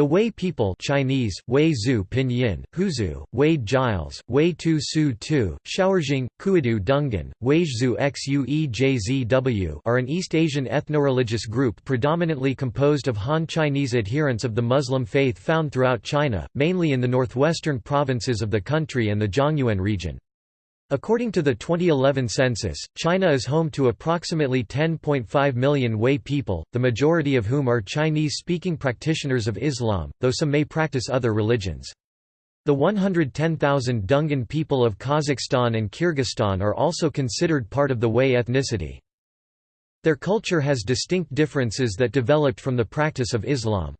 The Hui people Chinese, Wei Zhu Pinyin, Huizu, Wade Giles, Wei Tu Su Tu, Shao'erjing, Kuidu Dungan, Wei Weizhu Xuejzw are an East Asian ethno-religious group predominantly composed of Han Chinese adherents of the Muslim faith found throughout China, mainly in the northwestern provinces of the country and the Zhongyuan region. According to the 2011 census, China is home to approximately 10.5 million Hui people, the majority of whom are Chinese-speaking practitioners of Islam, though some may practice other religions. The 110,000 Dungan people of Kazakhstan and Kyrgyzstan are also considered part of the Hui ethnicity. Their culture has distinct differences that developed from the practice of Islam.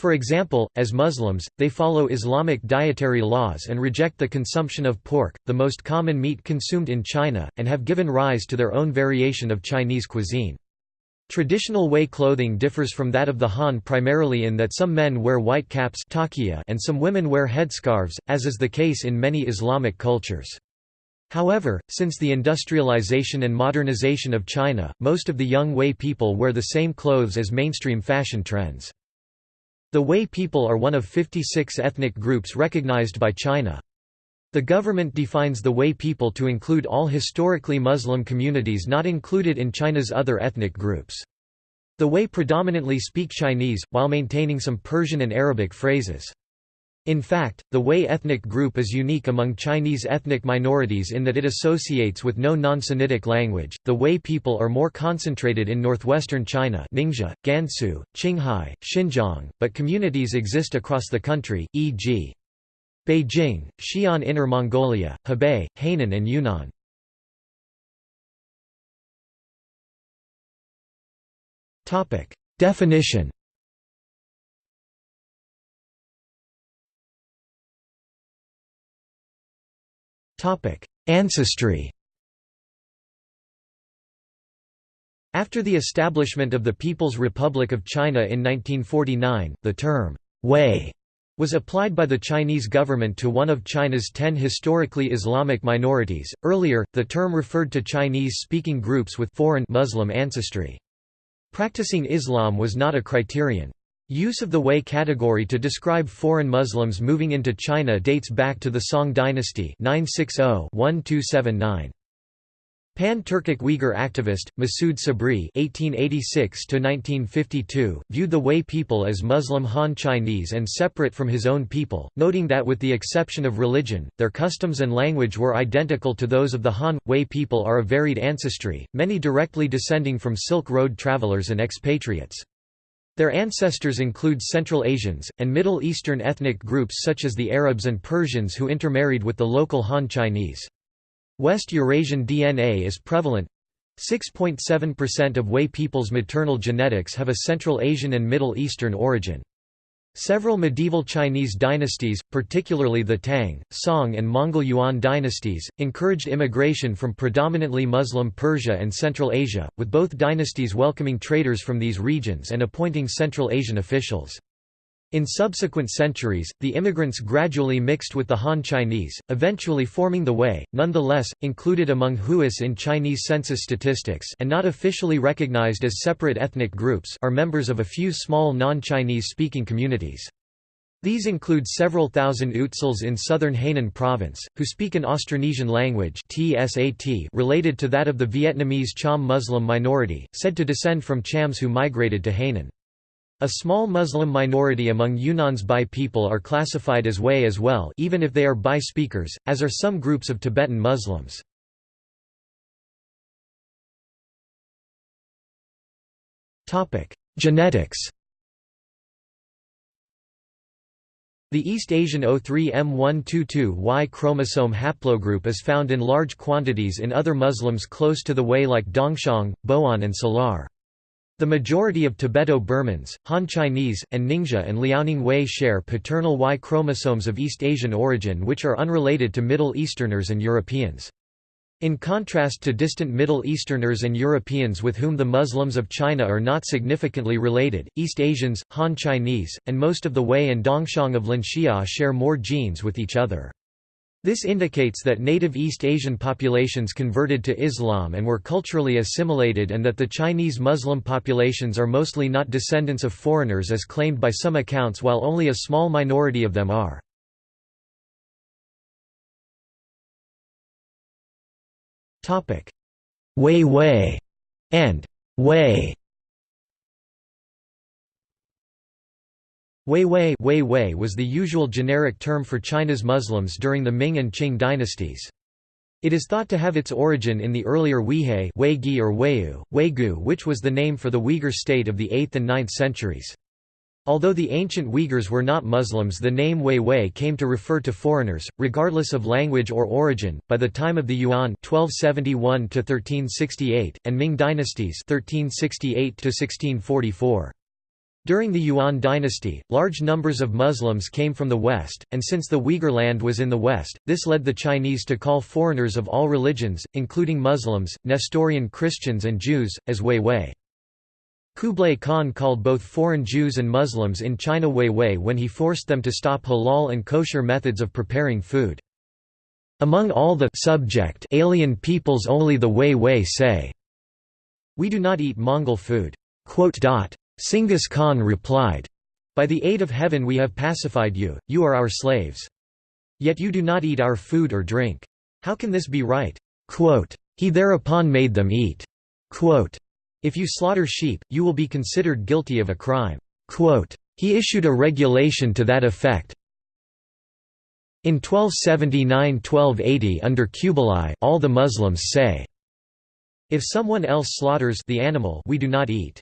For example, as Muslims, they follow Islamic dietary laws and reject the consumption of pork, the most common meat consumed in China, and have given rise to their own variation of Chinese cuisine. Traditional Hui clothing differs from that of the Han primarily in that some men wear white caps and some women wear headscarves, as is the case in many Islamic cultures. However, since the industrialization and modernization of China, most of the young Hui people wear the same clothes as mainstream fashion trends. The Hui people are one of 56 ethnic groups recognized by China. The government defines the Hui people to include all historically Muslim communities not included in China's other ethnic groups. The Hui predominantly speak Chinese, while maintaining some Persian and Arabic phrases. In fact, the Hui ethnic group is unique among Chinese ethnic minorities in that it associates with no non-Sinitic language. The Hui people are more concentrated in northwestern China, Ningxia, Gansu, Qinghai, Xinjiang, but communities exist across the country, e.g. Beijing, Xi'an Inner Mongolia, Hebei, Hainan and Yunnan. Definition Ancestry After the establishment of the People's Republic of China in 1949, the term, Hui, was applied by the Chinese government to one of China's ten historically Islamic minorities. Earlier, the term referred to Chinese speaking groups with foreign Muslim ancestry. Practicing Islam was not a criterion. Use of the Hui category to describe foreign Muslims moving into China dates back to the Song dynasty 960-1279. Pan-Turkic Uyghur activist, Masoud Sabri (1886–1952) viewed the Hui people as Muslim Han Chinese and separate from his own people, noting that with the exception of religion, their customs and language were identical to those of the Han. Hui people are of varied ancestry, many directly descending from Silk Road travelers and expatriates. Their ancestors include Central Asians, and Middle Eastern ethnic groups such as the Arabs and Persians who intermarried with the local Han Chinese. West Eurasian DNA is prevalent 6.7% of Hui people's maternal genetics have a Central Asian and Middle Eastern origin. Several medieval Chinese dynasties, particularly the Tang, Song and Mongol Yuan dynasties, encouraged immigration from predominantly Muslim Persia and Central Asia, with both dynasties welcoming traders from these regions and appointing Central Asian officials. In subsequent centuries, the immigrants gradually mixed with the Han Chinese, eventually forming the Hui, nonetheless, included among Huis in Chinese census statistics and not officially recognized as separate ethnic groups are members of a few small non-Chinese speaking communities. These include several thousand Utsuls in southern Hainan province, who speak an Austronesian language related to that of the Vietnamese Cham Muslim minority, said to descend from Chams who migrated to Hainan. A small Muslim minority among Yunnan's Bai people are classified as Hui as well even if they are Bai speakers, as are some groups of Tibetan Muslims. Genetics The East Asian O3M122Y chromosome haplogroup is found in large quantities in other Muslims close to the Hui like Dongxiang, Boan and Salar. The majority of Tibeto-Burmans, Han Chinese, and Ningxia and Liaoning Hui share paternal Y chromosomes of East Asian origin which are unrelated to Middle Easterners and Europeans. In contrast to distant Middle Easterners and Europeans with whom the Muslims of China are not significantly related, East Asians, Han Chinese, and most of the Hui and Dongxiang of Linxia share more genes with each other. This indicates that native East Asian populations converted to Islam and were culturally assimilated and that the Chinese Muslim populations are mostly not descendants of foreigners as claimed by some accounts while only a small minority of them are. Hui Hui and Hui Huihui Hui Hui was the usual generic term for China's Muslims during the Ming and Qing dynasties. It is thought to have its origin in the earlier Weihai Weigi or Weiyu, Weigu which was the name for the Uyghur state of the 8th and 9th centuries. Although the ancient Uyghurs were not Muslims the name Huihui came to refer to foreigners, regardless of language or origin, by the time of the Yuan 1271 and Ming dynasties 1368 -1644. During the Yuan dynasty, large numbers of Muslims came from the west, and since the Uyghur land was in the west, this led the Chinese to call foreigners of all religions, including Muslims, Nestorian Christians and Jews, as Hui Hui. Kublai Khan called both foreign Jews and Muslims in China Hui Hui when he forced them to stop halal and kosher methods of preparing food. Among all the subject alien peoples only the Hui Hui say, We do not eat Mongol food. Singhis Khan replied, By the aid of heaven we have pacified you, you are our slaves. Yet you do not eat our food or drink. How can this be right? Quote, he thereupon made them eat. Quote, if you slaughter sheep, you will be considered guilty of a crime. Quote, he issued a regulation to that effect. In 1279–1280 under Kublai all the Muslims say, If someone else slaughters the animal we do not eat.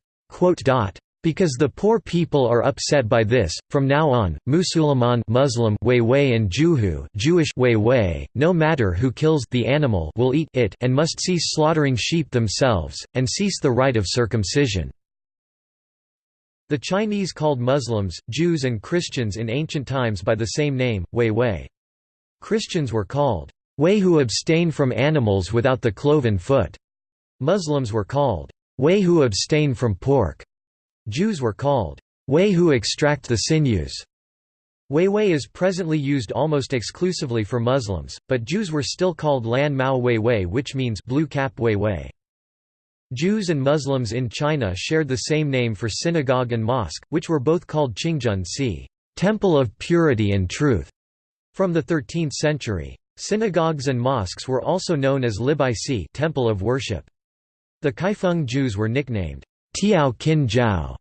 Because the poor people are upset by this, from now on, Musulman Muslim Huihui and Juhu Jewish Huihui, no matter who kills the animal will eat it and must cease slaughtering sheep themselves, and cease the rite of circumcision. The Chinese called Muslims, Jews and Christians in ancient times by the same name, Huihui. Christians were called Hui who abstain from animals without the cloven foot. Muslims were called Hui who abstain from pork. Jews were called Hui who extract the sinews. Huihui is presently used almost exclusively for Muslims, but Jews were still called Lan Mao Huihui which means blue cap Huihui. Jews and Muslims in China shared the same name for synagogue and mosque, which were both called Qingzhen Si Temple of Purity and Truth, from the 13th century. Synagogues and mosques were also known as Libai Si Temple of Worship. The Kaifeng Jews were nicknamed Tiao Qin Jiao,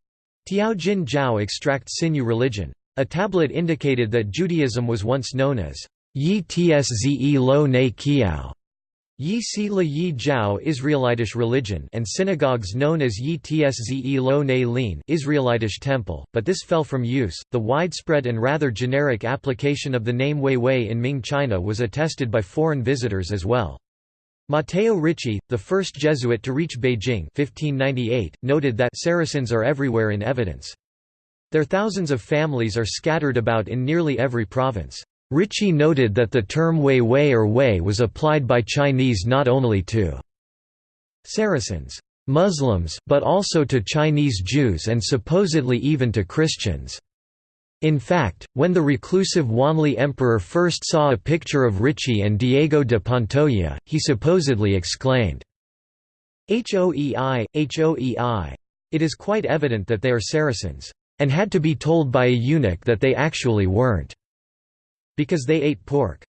Tiao Jin Jiao extract sinew religion. A tablet indicated that Judaism was once known as Yi Tzze Lo Ne Kiao. Yi Si La Yi Jiao Israelitish religion and synagogues known as Yi Tzze Lo Ne Lin Israelitish temple, but this fell from use. The widespread and rather generic application of the name Hui Hui in Ming China was attested by foreign visitors as well. Matteo Ricci, the first Jesuit to reach Beijing 1598, noted that Saracens are everywhere in evidence. Their thousands of families are scattered about in nearly every province. Ricci noted that the term Hui Hui or Hui was applied by Chinese not only to Saracens, Muslims, but also to Chinese Jews and supposedly even to Christians. In fact, when the reclusive Wanli emperor first saw a picture of Ricci and Diego de Pantoja, he supposedly exclaimed, Hoei, Hoei. It is quite evident that they are Saracens, and had to be told by a eunuch that they actually weren't, because they ate pork.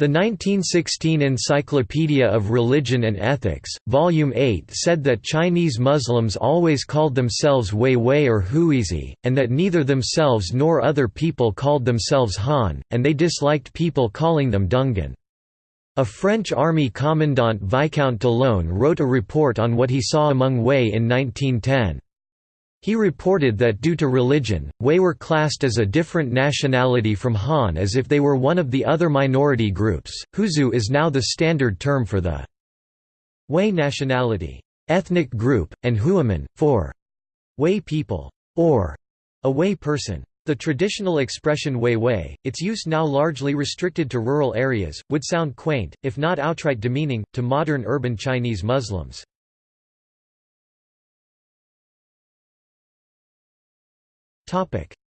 The 1916 Encyclopedia of Religion and Ethics, Volume 8 said that Chinese Muslims always called themselves Hui Hui or Huizi, and that neither themselves nor other people called themselves Han, and they disliked people calling them Dungan. A French army commandant Viscount d'Ollone wrote a report on what he saw among Hui in 1910. He reported that due to religion, Hui were classed as a different nationality from Han as if they were one of the other minority groups. Huizu is now the standard term for the Hui nationality, ethnic group, and Huaman, for Hui people, or a Hui person. The traditional expression Hui Hui, its use now largely restricted to rural areas, would sound quaint, if not outright demeaning, to modern urban Chinese Muslims.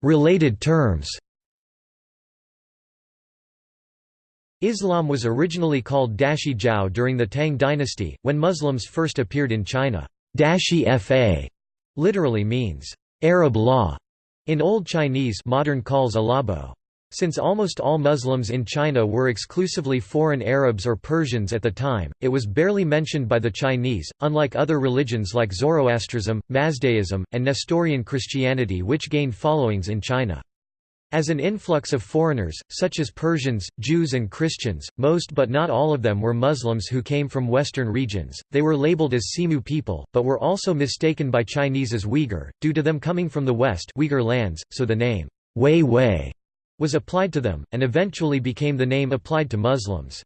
Related terms Islam was originally called Dashi Jiao during the Tang dynasty, when Muslims first appeared in China. Dashi Fa literally means Arab law in Old Chinese modern calls alabo. Since almost all Muslims in China were exclusively foreign Arabs or Persians at the time, it was barely mentioned by the Chinese, unlike other religions like Zoroastrianism, Mazdaism, and Nestorian Christianity which gained followings in China. As an influx of foreigners, such as Persians, Jews and Christians, most but not all of them were Muslims who came from Western regions, they were labeled as Simu people, but were also mistaken by Chinese as Uyghur, due to them coming from the West Uyghur lands, so the name, Hui Hui, was applied to them, and eventually became the name applied to Muslims.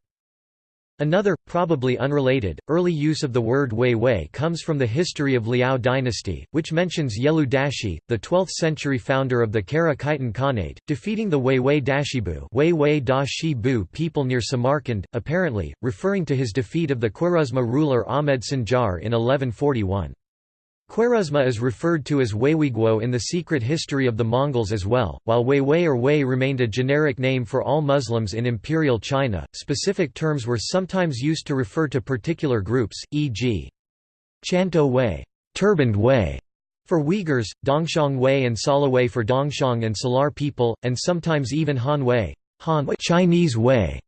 Another, probably unrelated, early use of the word Hui Hui comes from the history of Liao dynasty, which mentions Yelu Dashi, the 12th-century founder of the Kara Khitan Khanate, defeating the Hui Hui Dashibu Hui Hui Da people near Samarkand, apparently, referring to his defeat of the Khwarezma ruler Ahmed Sinjar in 1141. Khwarezma is referred to as Huihuiguo in the secret history of the Mongols as well, while Huihui or Hui remained a generic name for all Muslims in Imperial China. Specific terms were sometimes used to refer to particular groups, e.g. Chanto Hui, turbaned Hui, for Uyghurs, Dongxiang Hui and Sala Hui for Dongxiang and Salar people, and sometimes even Han Hui, Han Chinese Hui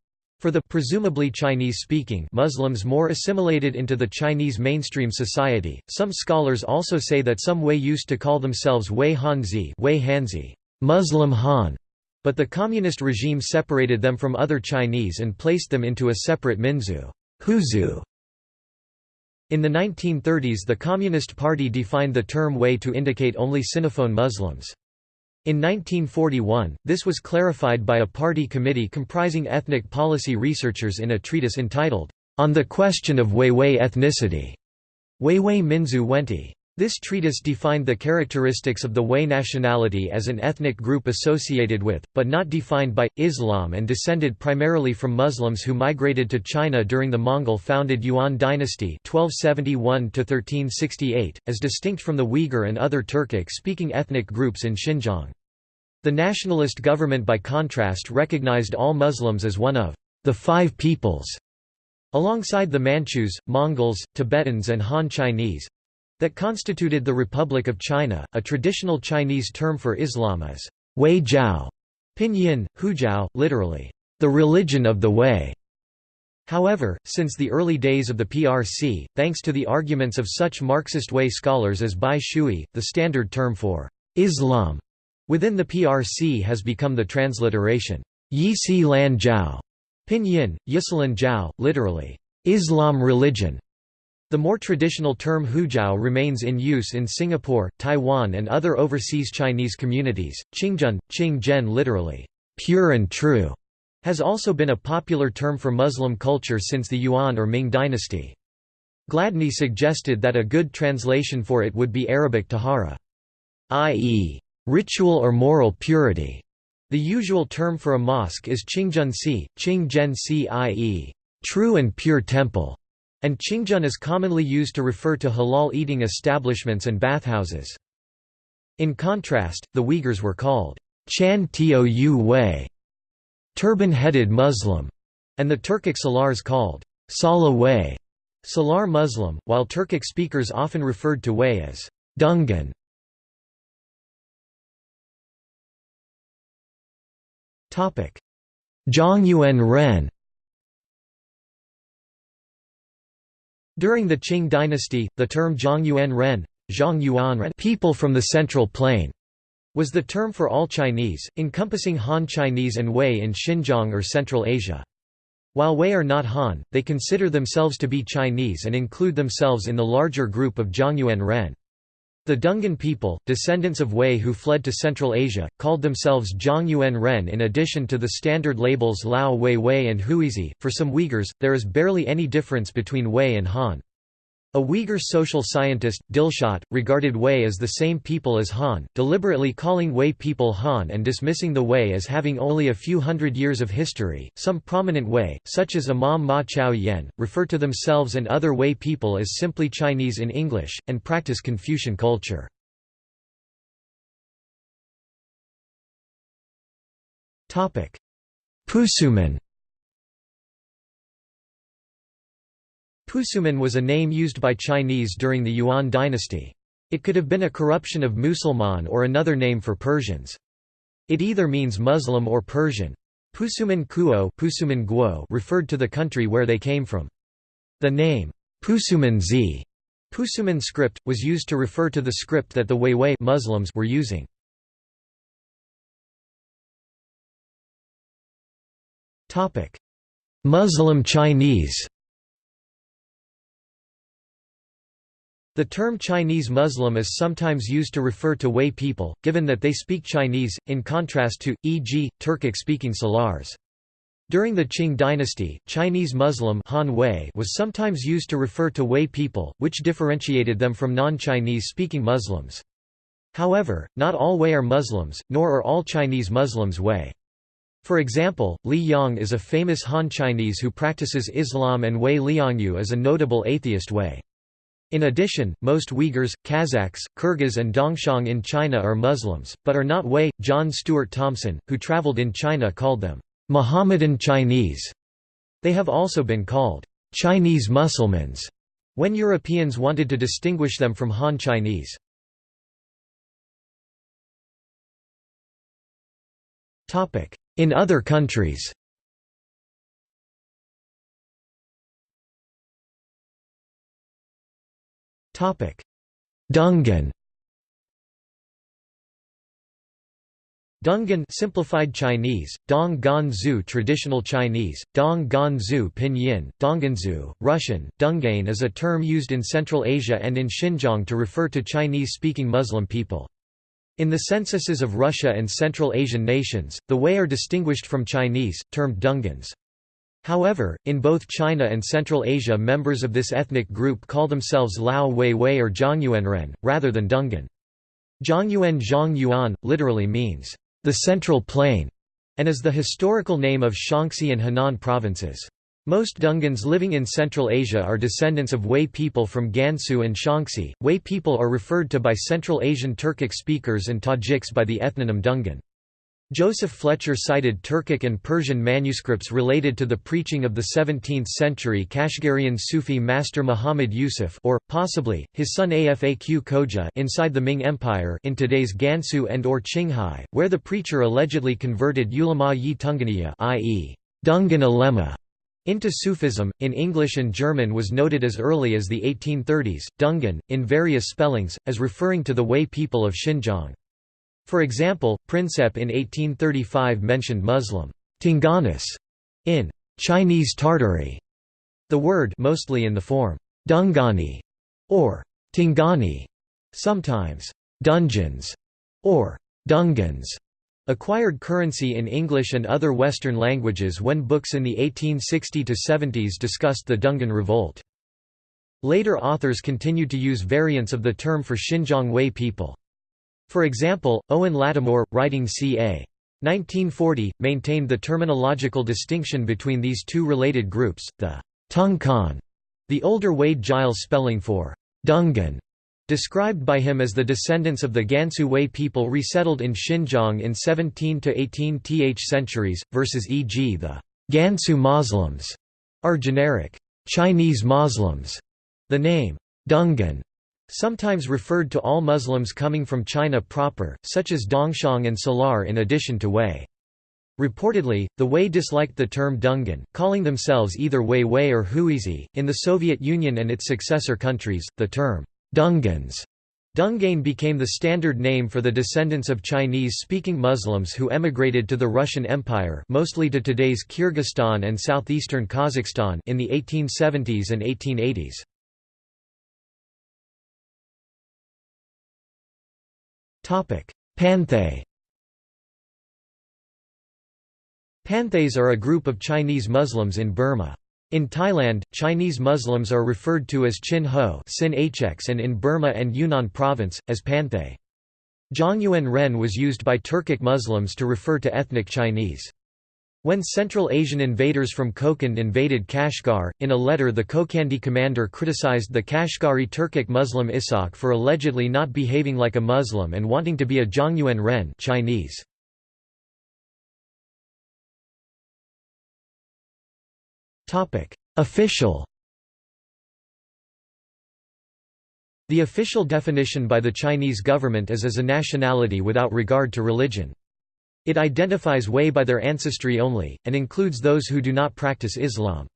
for the presumably Chinese-speaking Muslims more assimilated into the Chinese mainstream society, some scholars also say that some Hui used to call themselves Hui Hanzi, Hui Hanzi Muslim Han, but the communist regime separated them from other Chinese and placed them into a separate Minzu Huizu. In the 1930s the Communist Party defined the term Hui to indicate only Sinophone Muslims. In 1941, this was clarified by a party committee comprising ethnic policy researchers in a treatise entitled, On the Question of Huihui Ethnicity. Huihui Minzu Wenti. This treatise defined the characteristics of the Hui nationality as an ethnic group associated with, but not defined by, Islam and descended primarily from Muslims who migrated to China during the Mongol-founded Yuan dynasty 1271 as distinct from the Uyghur and other Turkic-speaking ethnic groups in Xinjiang. The nationalist government by contrast recognized all Muslims as one of the five peoples, alongside the Manchus, Mongols, Tibetans and Han Chinese that constituted the Republic of China. A traditional Chinese term for Islam is Hui Jiao, pinyin, Hujiao, literally, the religion of the Hui. However, since the early days of the PRC, thanks to the arguments of such Marxist Hui scholars as Bai Shui, the standard term for Islam Within the PRC has become the transliteration, Yi Si Lan Jiao, pinyin, Yisalan Jiao, literally, Islam religion. The more traditional term Hujiao remains in use in Singapore, Taiwan and other overseas Chinese communities. Qingzhen, Qing literally, pure and true, has also been a popular term for Muslim culture since the Yuan or Ming dynasty. Gladney suggested that a good translation for it would be Arabic tahara, i.e., Ritual or moral purity. The usual term for a mosque is Qingzhensi, Qingjiansi i.e., true and pure temple, and Qingzhen is commonly used to refer to halal eating establishments and bathhouses. In contrast, the Uyghurs were called Chan Tou Hui, turban-headed Muslim, and the Turkic Salars called Sala Hui, Salar Muslim, while Turkic speakers often referred to Hui as Dungan. Zhongyuan Ren During the Qing dynasty, the term Zhongyuan Ren, people from the Central Plain, was the term for all Chinese, encompassing Han Chinese and Hui in Xinjiang or Central Asia. While Hui are not Han, they consider themselves to be Chinese and include themselves in the larger group of Zhongyuan Ren. The Dungan people, descendants of Hui who fled to Central Asia, called themselves Zhongyuan Ren in addition to the standard labels Lao Hui Hui and Huizi. For some Uyghurs, there is barely any difference between Hui and Han. A Uyghur social scientist, Dilshot, regarded Hui as the same people as Han, deliberately calling Hui people Han and dismissing the Hui as having only a few hundred years of history. Some prominent Hui, such as Imam Ma Chao Yen, refer to themselves and other Hui people as simply Chinese in English, and practice Confucian culture. Pusuman Pusuman was a name used by Chinese during the Yuan dynasty. It could have been a corruption of Musulman or another name for Persians. It either means Muslim or Persian. Pusuman Kuo Pusuman Guo referred to the country where they came from. The name, Pusuman Z Pusuman script, was used to refer to the script that the Huihui Muslims were using. Muslim Chinese The term Chinese Muslim is sometimes used to refer to Hui people, given that they speak Chinese, in contrast to, e.g., Turkic-speaking Salars. During the Qing dynasty, Chinese Muslim Han Hui was sometimes used to refer to Hui people, which differentiated them from non-Chinese speaking Muslims. However, not all Hui are Muslims, nor are all Chinese Muslims Hui. For example, Li Yang is a famous Han Chinese who practices Islam and Hui Liangyu is a notable atheist Hui. In addition, most Uyghurs, Kazakhs, Kyrgyz and Dongxiang in China are Muslims, but are not Hui. John Stuart Thompson, who traveled in China called them, Mohammedan Chinese. They have also been called, Chinese Mussulmans, when Europeans wanted to distinguish them from Han Chinese. In other countries Dungan Dungan simplified Chinese, Dong Gan Zhu traditional Chinese, Dong Gan Zhu pinyin, Dongganzu, Russian, Dungain is a term used in Central Asia and in Xinjiang to refer to Chinese-speaking Muslim people. In the censuses of Russia and Central Asian nations, the Hui are distinguished from Chinese, termed Dungans. However, in both China and Central Asia members of this ethnic group call themselves Lao Hui Hui or Zhongyuanren, rather than Dungan. Zhongyuan Zhong Yuan, literally means, the Central Plain, and is the historical name of Shaanxi and Henan provinces. Most Dungans living in Central Asia are descendants of Hui people from Gansu and Shaanxi. Hui people are referred to by Central Asian Turkic speakers and Tajiks by the ethnonym Dungan. Joseph Fletcher cited Turkic and Persian manuscripts related to the preaching of the 17th-century Kashgarian Sufi master Muhammad Yusuf or, possibly, his son Afaq Khoja inside the Ming Empire in today's Gansu and or Qinghai, where the preacher allegedly converted ulama yi Tunganiya i.e. Dungan ulema into Sufism, in English and German was noted as early as the 1830s, Dungan, in various spellings, as referring to the Hui people of Xinjiang. For example, Princeps in 1835 mentioned Muslim Tinganis in Chinese Tartary, the word mostly in the form Dungani or Tingani, sometimes dungeons or dungans, acquired currency in English and other Western languages when books in the 1860–70s discussed the Dungan Revolt. Later authors continued to use variants of the term for Xinjiang Hui people. For example, Owen Lattimore, writing ca. 1940, maintained the terminological distinction between these two related groups, the Tungkan, the older Wade Giles spelling for Dungan, described by him as the descendants of the Gansu Hui people resettled in Xinjiang in 17 to 18 th centuries, versus e.g. the Gansu Moslems are generic Chinese Moslems. The name Dungan sometimes referred to all Muslims coming from China proper, such as Dongxiang and Salar in addition to Hui. Reportedly, the Hui disliked the term Dungan, calling themselves either Hui Hui or Huizi. In the Soviet Union and its successor countries, the term Dungans Dungain became the standard name for the descendants of Chinese-speaking Muslims who emigrated to the Russian Empire mostly to today's Kyrgyzstan and southeastern Kazakhstan in the 1870s and 1880s. Panthay Panthays are a group of Chinese Muslims in Burma. In Thailand, Chinese Muslims are referred to as Chin Ho and in Burma and Yunnan province, as Panthay. Zhongyuan Ren was used by Turkic Muslims to refer to ethnic Chinese. When Central Asian invaders from Kokand invaded Kashgar, in a letter the Kokandi commander criticized the Kashgari Turkic Muslim Ishaq for allegedly not behaving like a Muslim and wanting to be a Zhongyuan Ren Chinese. Official The official definition by the Chinese government is as a nationality without regard to religion. It identifies Hui by their ancestry only, and includes those who do not practice Islam.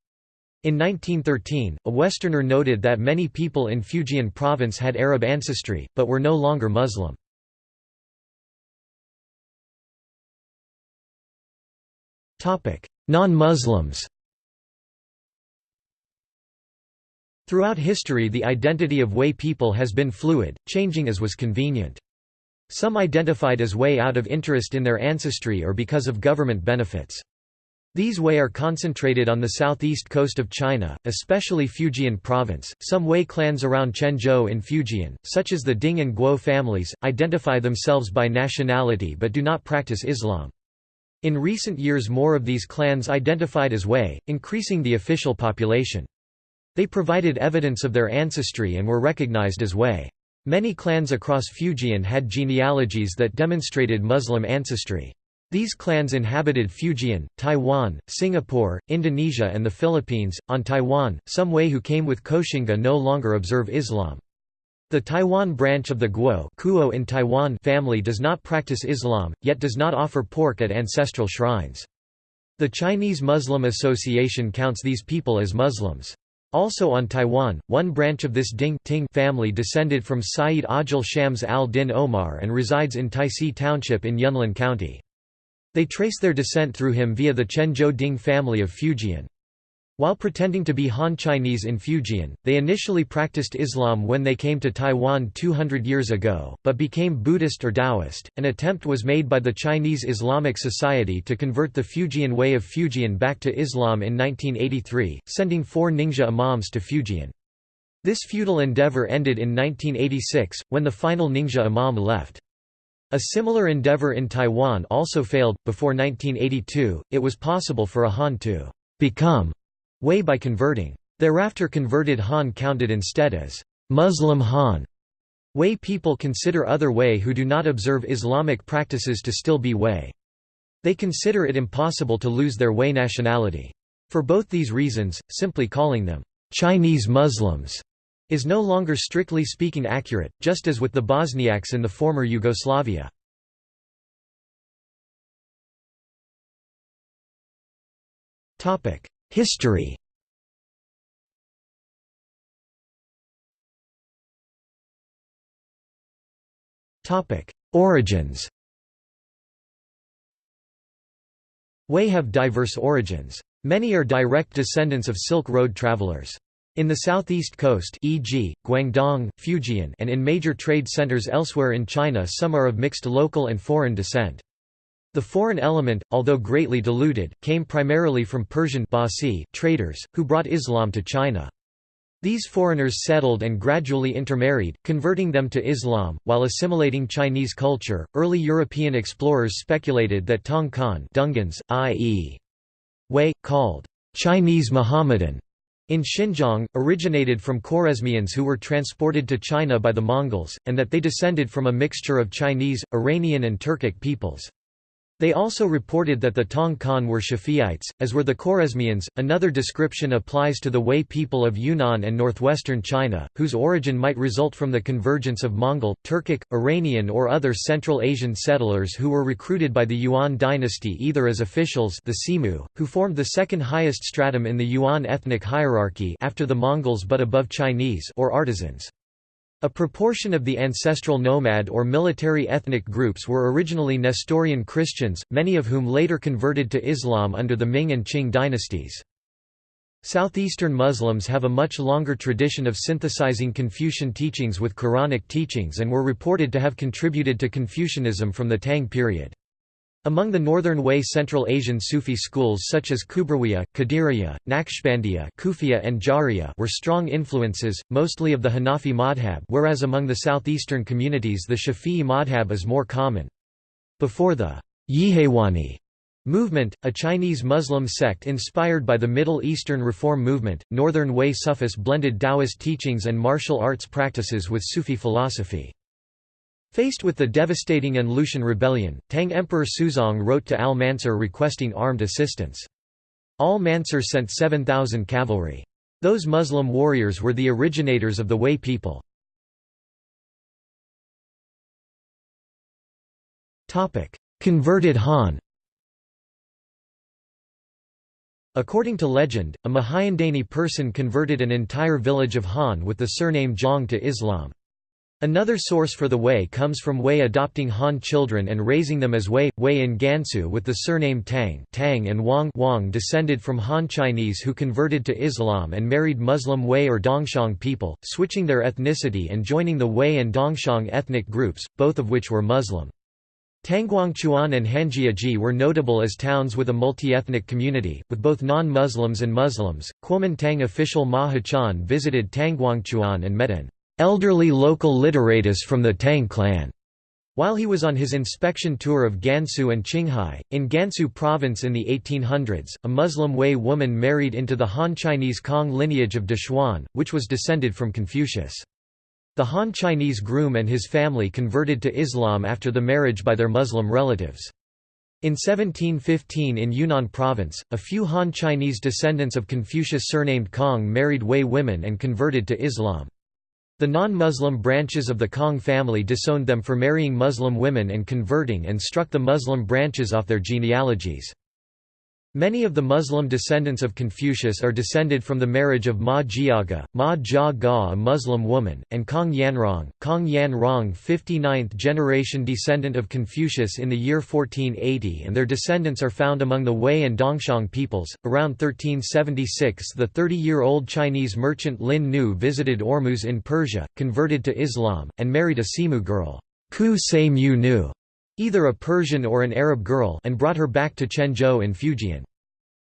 In 1913, a Westerner noted that many people in Fujian province had Arab ancestry, but were no longer Muslim. Non-Muslims Throughout history the identity of Hui people has been fluid, changing as was convenient. Some identified as Hui out of interest in their ancestry or because of government benefits. These Hui are concentrated on the southeast coast of China, especially Fujian province. Some Hui clans around Quanzhou in Fujian, such as the Ding and Guo families, identify themselves by nationality but do not practice Islam. In recent years more of these clans identified as Hui, increasing the official population. They provided evidence of their ancestry and were recognized as Hui. Many clans across Fujian had genealogies that demonstrated Muslim ancestry. These clans inhabited Fujian, Taiwan, Singapore, Indonesia and the Philippines. On Taiwan, some Hui who came with Koxinga no longer observe Islam. The Taiwan branch of the Guo Kuo in Taiwan family does not practice Islam, yet does not offer pork at ancestral shrines. The Chinese Muslim Association counts these people as Muslims. Also on Taiwan, one branch of this Ding Ting family descended from Sayyid Ajil Shams al-Din Omar and resides in Taisi Township in Yunlin County. They trace their descent through him via the Quanzhou Ding family of Fujian. While pretending to be Han Chinese in Fujian, they initially practiced Islam when they came to Taiwan 200 years ago, but became Buddhist or Taoist. An attempt was made by the Chinese Islamic Society to convert the Fujian Hui of Fujian back to Islam in 1983, sending four Ningxia imams to Fujian. This futile endeavor ended in 1986, when the final Ningxia imam left. A similar endeavor in Taiwan also failed. Before 1982, it was possible for a Han to become Hui by converting. Thereafter converted Han counted instead as Muslim Han. Hui people consider other Hui who do not observe Islamic practices to still be Hui. They consider it impossible to lose their Hui nationality. For both these reasons, simply calling them Chinese Muslims is no longer strictly speaking accurate, just as with the Bosniaks in the former Yugoslavia. History Origins Hui have diverse origins. Many are direct descendants of Silk Road travelers. In the southeast coast e.g., Guangdong, Fujian and in major trade centers elsewhere in China some are of mixed local and foreign descent. The foreign element, although greatly diluted, came primarily from Persian Basi traders, who brought Islam to China. These foreigners settled and gradually intermarried, converting them to Islam, while assimilating Chinese culture. Early European explorers speculated that Tong Khan Dungans, i.e. Hui, called Chinese Mohammedan, in Xinjiang, originated from Khwarezmians who were transported to China by the Mongols, and that they descended from a mixture of Chinese, Iranian and Turkic peoples. They also reported that the Tong Khan were Shafi'ites, as were the Khwarezmians. Another description applies to the Hui people of Yunnan and northwestern China, whose origin might result from the convergence of Mongol, Turkic, Iranian, or other Central Asian settlers who were recruited by the Yuan dynasty either as officials, the Simu, who formed the second highest stratum in the Yuan ethnic hierarchy after the Mongols but above Chinese, or artisans. A proportion of the ancestral nomad or military ethnic groups were originally Nestorian Christians, many of whom later converted to Islam under the Ming and Qing dynasties. Southeastern Muslims have a much longer tradition of synthesizing Confucian teachings with Quranic teachings and were reported to have contributed to Confucianism from the Tang period. Among the northern Hui Central Asian Sufi schools such as Kubrawiya, Qadiriya, Naqshbandiya Kufiya and Jariya were strong influences, mostly of the Hanafi madhab whereas among the southeastern communities the Shafi'i madhab is more common. Before the Yihewani movement, a Chinese Muslim sect inspired by the Middle Eastern Reform movement, northern Hui Sufis blended Taoist teachings and martial arts practices with Sufi philosophy. Faced with the devastating An Lushan rebellion, Tang Emperor Suzong wrote to Al-Mansur requesting armed assistance. Al-Mansur sent 7,000 cavalry. Those Muslim warriors were the originators of the Hui people. Converted Han According to legend, a Mahayandani person converted an entire village of Han with the surname Zhang to Islam. Another source for the Hui comes from Hui adopting Han children and raising them as Hui, Hui in Gansu with the surname Tang, Tang and Wang, Wang descended from Han Chinese who converted to Islam and married Muslim Hui or Dongxiang people, switching their ethnicity and joining the Hui and Dongxiang ethnic groups, both of which were Muslim. Tangguangchuan and Hanjiaji were notable as towns with a multi-ethnic community, with both non-Muslims and Muslims. Kuomintang official Ma Hachan visited Tangguangchuan and met an elderly local literatus from the Tang clan. While he was on his inspection tour of Gansu and Qinghai, in Gansu province in the 1800s, a Muslim Hui woman married into the Han Chinese Kong lineage of Dechuan, which was descended from Confucius. The Han Chinese groom and his family converted to Islam after the marriage by their Muslim relatives. In 1715 in Yunnan province, a few Han Chinese descendants of Confucius surnamed Kong married Hui women and converted to Islam. The non-Muslim branches of the Kong family disowned them for marrying Muslim women and converting and struck the Muslim branches off their genealogies. Many of the Muslim descendants of Confucius are descended from the marriage of Ma Jiaga, Ma Jia Ga a Muslim woman, and Kong Yanrong, Kong Yanrong 59th generation descendant of Confucius in the year 1480 and their descendants are found among the Hui and Dongxiang peoples. Around 1376 the 30-year-old Chinese merchant Lin Nu visited Ormuz in Persia, converted to Islam, and married a Simu girl, Ku Se Mu Nu, either a Persian or an Arab girl and brought her back to Quanzhou in Fujian.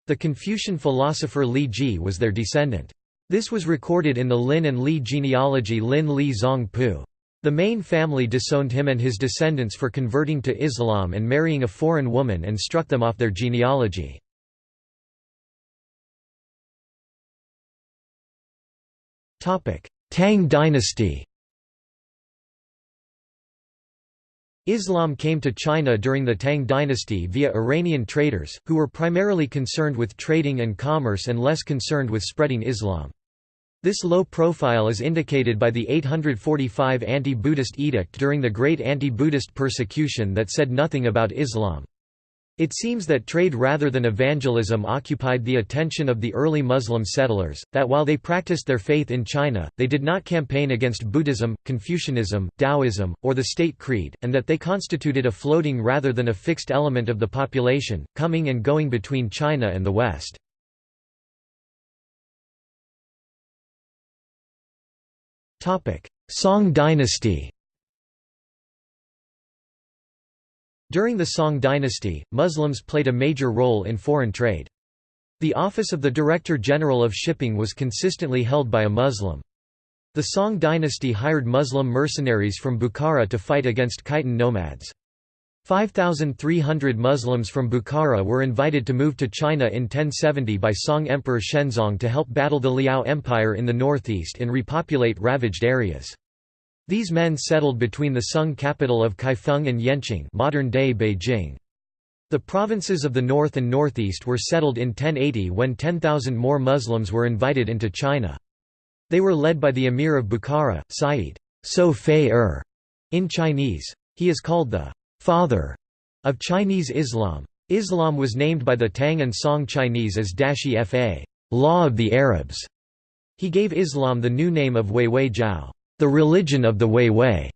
The Confucian philosopher Li Ji was their descendant. This was recorded in the Lin and Li genealogy Lin Li Zong Pu. The main family disowned him and his descendants for converting to Islam and marrying a foreign woman and struck them off their genealogy. Tang dynasty Islam came to China during the Tang dynasty via Iranian traders, who were primarily concerned with trading and commerce and less concerned with spreading Islam. This low profile is indicated by the 845 anti-Buddhist edict during the Great Anti-Buddhist Persecution that said nothing about Islam. It seems that trade rather than evangelism occupied the attention of the early Muslim settlers, that while they practiced their faith in China, they did not campaign against Buddhism, Confucianism, Taoism, or the state creed, and that they constituted a floating rather than a fixed element of the population, coming and going between China and the West. Song dynasty During the Song dynasty, Muslims played a major role in foreign trade. The office of the Director General of Shipping was consistently held by a Muslim. The Song dynasty hired Muslim mercenaries from Bukhara to fight against Khitan nomads. 5,300 Muslims from Bukhara were invited to move to China in 1070 by Song Emperor Shenzong to help battle the Liao Empire in the northeast and repopulate ravaged areas. These men settled between the Sung capital of Kaifeng and Yenching modern-day Beijing. The provinces of the north and northeast were settled in 1080 when 10,000 more Muslims were invited into China. They were led by the emir of Bukhara, Sayyid So Fei-er in Chinese. He is called the father of Chinese Islam. Islam was named by the Tang and Song Chinese as Dashi Fa law of the Arabs. He gave Islam the new name of Huihui Jiao. The religion of the Huihui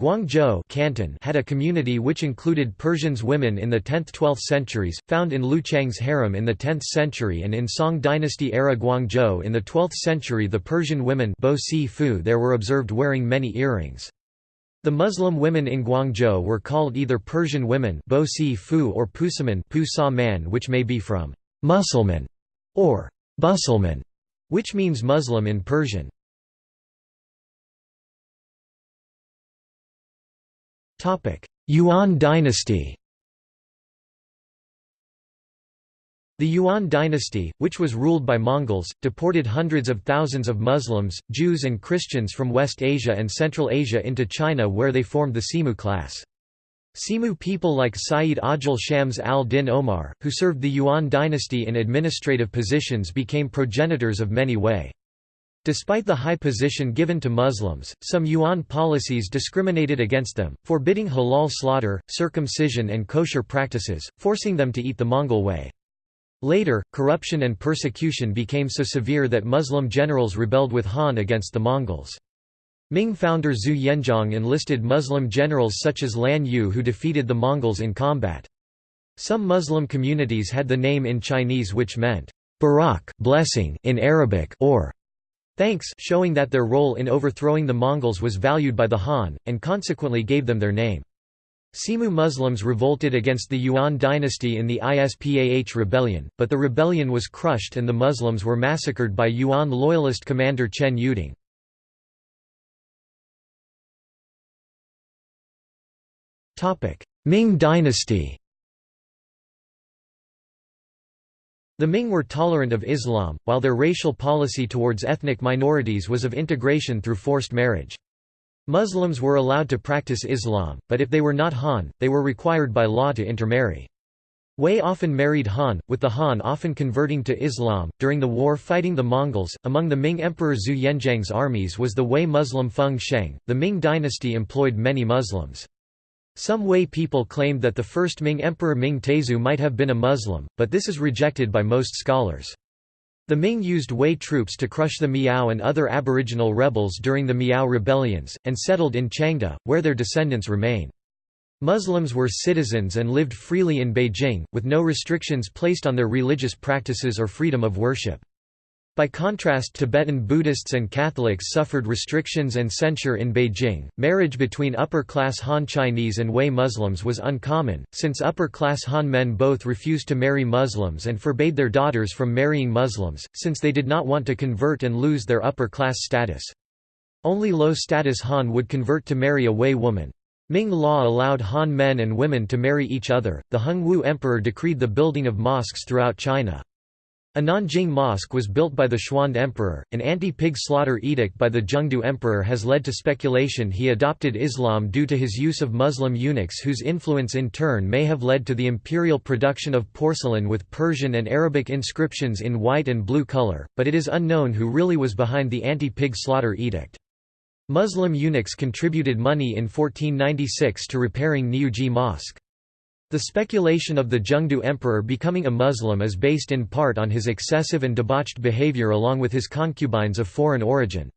Guangzhou Canton had a community which included Persians women in the 10th–12th centuries, found in Luchang's harem in the 10th century and in Song dynasty era Guangzhou in the 12th century the Persian women there were observed wearing many earrings. The Muslim women in Guangzhou were called either Persian women or Pusaman man which may be from Musulman or Busulman, which means Muslim in Persian. Yuan dynasty The Yuan dynasty, which was ruled by Mongols, deported hundreds of thousands of Muslims, Jews and Christians from West Asia and Central Asia into China where they formed the Simu class. Simu people like Sayyid Ajil Shams al-Din Omar, who served the Yuan dynasty in administrative positions became progenitors of many Hui. Despite the high position given to Muslims, some Yuan policies discriminated against them, forbidding halal slaughter, circumcision and kosher practices, forcing them to eat the Mongol way. Later, corruption and persecution became so severe that Muslim generals rebelled with Han against the Mongols. Ming founder Zhu Yuanzhang enlisted Muslim generals such as Lan Yu who defeated the Mongols in combat. Some Muslim communities had the name in Chinese which meant, Barak blessing in Arabic or thanks showing that their role in overthrowing the Mongols was valued by the Han, and consequently gave them their name. Semu Muslims revolted against the Yuan dynasty in the Ispah rebellion, but the rebellion was crushed and the Muslims were massacred by Yuan loyalist commander Chen Yuding. Ming dynasty The Ming were tolerant of Islam, while their racial policy towards ethnic minorities was of integration through forced marriage. Muslims were allowed to practice Islam, but if they were not Han, they were required by law to intermarry. Hui often married Han, with the Han often converting to Islam. During the war fighting the Mongols, among the Ming Emperor Zhu Yuanzhang's armies was the Hui Muslim Feng Sheng. The Ming dynasty employed many Muslims. Some Hui people claimed that the first Ming Emperor Ming Taizu might have been a Muslim, but this is rejected by most scholars. The Ming used Hui troops to crush the Miao and other aboriginal rebels during the Miao rebellions, and settled in Changde, where their descendants remain. Muslims were citizens and lived freely in Beijing, with no restrictions placed on their religious practices or freedom of worship. By contrast Tibetan Buddhists and Catholics suffered restrictions and censure in Beijing. Marriage between upper-class Han Chinese and Hui Muslims was uncommon, since upper-class Han men both refused to marry Muslims and forbade their daughters from marrying Muslims, since they did not want to convert and lose their upper-class status. Only low-status Han would convert to marry a Hui woman. Ming law allowed Han men and women to marry each other. The Hung Wu Emperor decreed the building of mosques throughout China. A Nanjing mosque was built by the Xuande Emperor. An anti-pig slaughter edict by the Zhengde Emperor has led to speculation he adopted Islam due to his use of Muslim eunuchs whose influence in turn may have led to the imperial production of porcelain with Persian and Arabic inscriptions in white and blue color, but it is unknown who really was behind the anti-pig slaughter edict. Muslim eunuchs contributed money in 1496 to repairing Niujie Mosque. The speculation of the Zhengde emperor becoming a Muslim is based in part on his excessive and debauched behavior along with his concubines of foreign origin.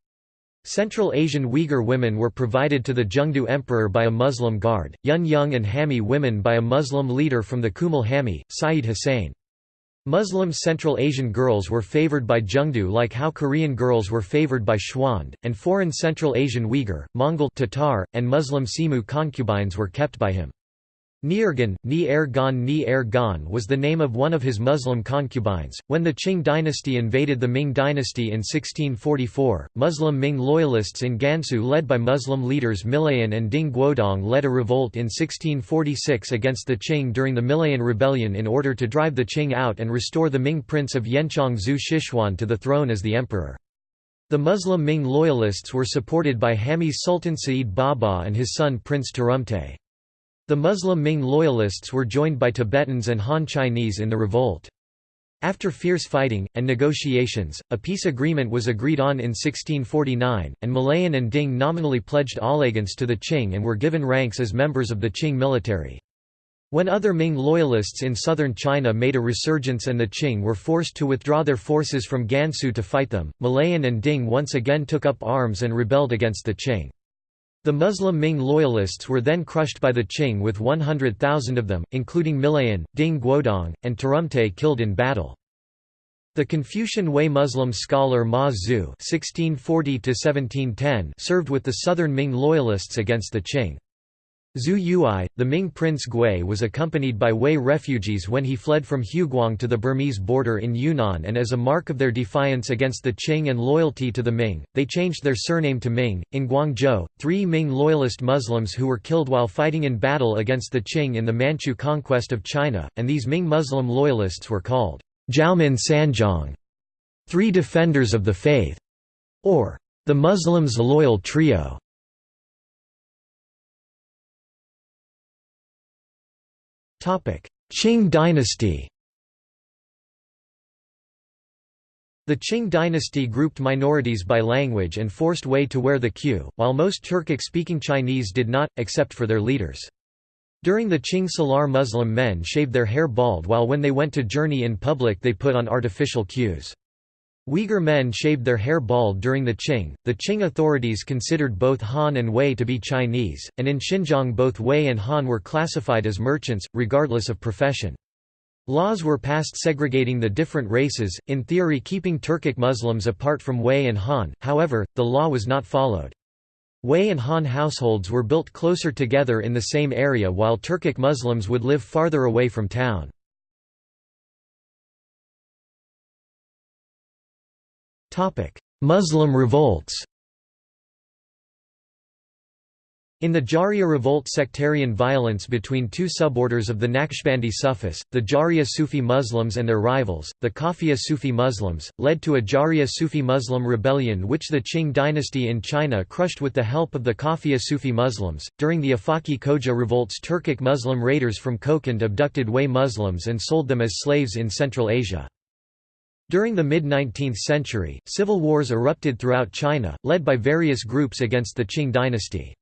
Central Asian Uyghur women were provided to the Zhengde emperor by a Muslim guard, Yun Yung and Hami women by a Muslim leader from the Kumal Hami, Sayyid Hussein. Muslim Central Asian girls were favored by Zhengde like how Korean girls were favored by Xuande, and foreign Central Asian Uyghur, Mongol Tatar, and Muslim Semu concubines were kept by him. Niergan, Ni Er Gan Ni was the name of one of his Muslim concubines. When the Qing dynasty invaded the Ming dynasty in 1644, Muslim Ming loyalists in Gansu led by Muslim leaders Milayin and Ding Guodong led a revolt in 1646 against the Qing during the Milayin Rebellion in order to drive the Qing out and restore the Ming prince of Yanchang Zhu Shishuan to the throne as the emperor. The Muslim Ming loyalists were supported by Hami's Sultan Sa'id Baba and his son Prince Turumte. The Muslim Ming loyalists were joined by Tibetans and Han Chinese in the revolt. After fierce fighting, and negotiations, a peace agreement was agreed on in 1649, and Milayin and Ding nominally pledged allegiance to the Qing and were given ranks as members of the Qing military. When other Ming loyalists in southern China made a resurgence and the Qing were forced to withdraw their forces from Gansu to fight them, Milayin and Ding once again took up arms and rebelled against the Qing. The Muslim Ming loyalists were then crushed by the Qing with 100,000 of them, including Milayin, Ding Guodong, and Turumte killed in battle. The Confucian Hui Muslim scholar Ma Zhu served with the southern Ming loyalists against the Qing. Zhu Yui, the Ming prince Gui was accompanied by Hui refugees when he fled from Huguang to the Burmese border in Yunnan and as a mark of their defiance against the Qing and loyalty to the Ming, they changed their surname to Ming. In Guangzhou, three Ming loyalist Muslims who were killed while fighting in battle against the Qing in the Manchu conquest of China, and these Ming Muslim loyalists were called Jiaomin Sanjiang, three defenders of the faith, or the Muslims' loyal trio. Qing dynasty The Qing dynasty grouped minorities by language and forced Hui to wear the queue, while most Turkic-speaking Chinese did not, except for their leaders. During the Qing Salar Muslim men shaved their hair bald while when they went to journey in public they put on artificial queues. Uyghur men shaved their hair bald during the Qing. The Qing authorities considered both Han and Hui to be Chinese, and in Xinjiang both Hui and Han were classified as merchants, regardless of profession. Laws were passed segregating the different races, in theory keeping Turkic Muslims apart from Hui and Han, however, the law was not followed. Hui and Han households were built closer together in the same area while Turkic Muslims would live farther away from town. Muslim revolts In the Jariya revolt sectarian violence between two suborders of the Naqshbandi Sufis, the Jariya Sufi Muslims and their rivals, the Kafiya Sufi Muslims, led to a Jariya Sufi Muslim rebellion which the Qing dynasty in China crushed with the help of the Kafiya Sufi Muslims. During the Afaki Khoja revolts Turkic Muslim raiders from Kokand abducted Hui Muslims and sold them as slaves in Central Asia. During the mid-19th century, civil wars erupted throughout China, led by various groups against the Qing dynasty.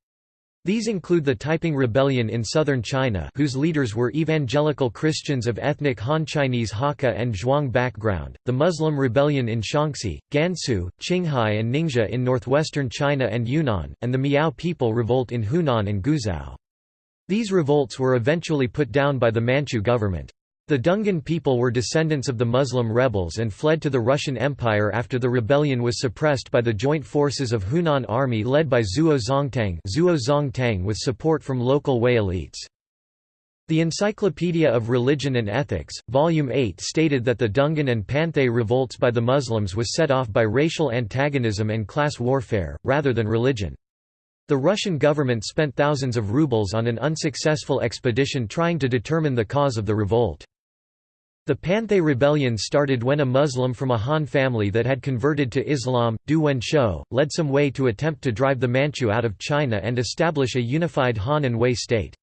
These include the Taiping Rebellion in southern China whose leaders were evangelical Christians of ethnic Han Chinese Hakka and Zhuang background, the Muslim Rebellion in Shaanxi, Gansu, Qinghai and Ningxia in northwestern China and Yunnan, and the Miao People Revolt in Hunan and Guizhou. These revolts were eventually put down by the Manchu government. The Dungan people were descendants of the Muslim rebels and fled to the Russian Empire after the rebellion was suppressed by the joint forces of Hunan army led by Zuo Zongtang, Zuo Zongtang with support from local Hui elites. The Encyclopedia of Religion and Ethics, Volume 8 stated that the Dungan and Panthay revolts by the Muslims was set off by racial antagonism and class warfare, rather than religion. The Russian government spent thousands of rubles on an unsuccessful expedition trying to determine the cause of the revolt. The Panthay Rebellion started when a Muslim from a Han family that had converted to Islam, Du Wenshou, led some Hui to attempt to drive the Manchu out of China and establish a unified Han and Hui state.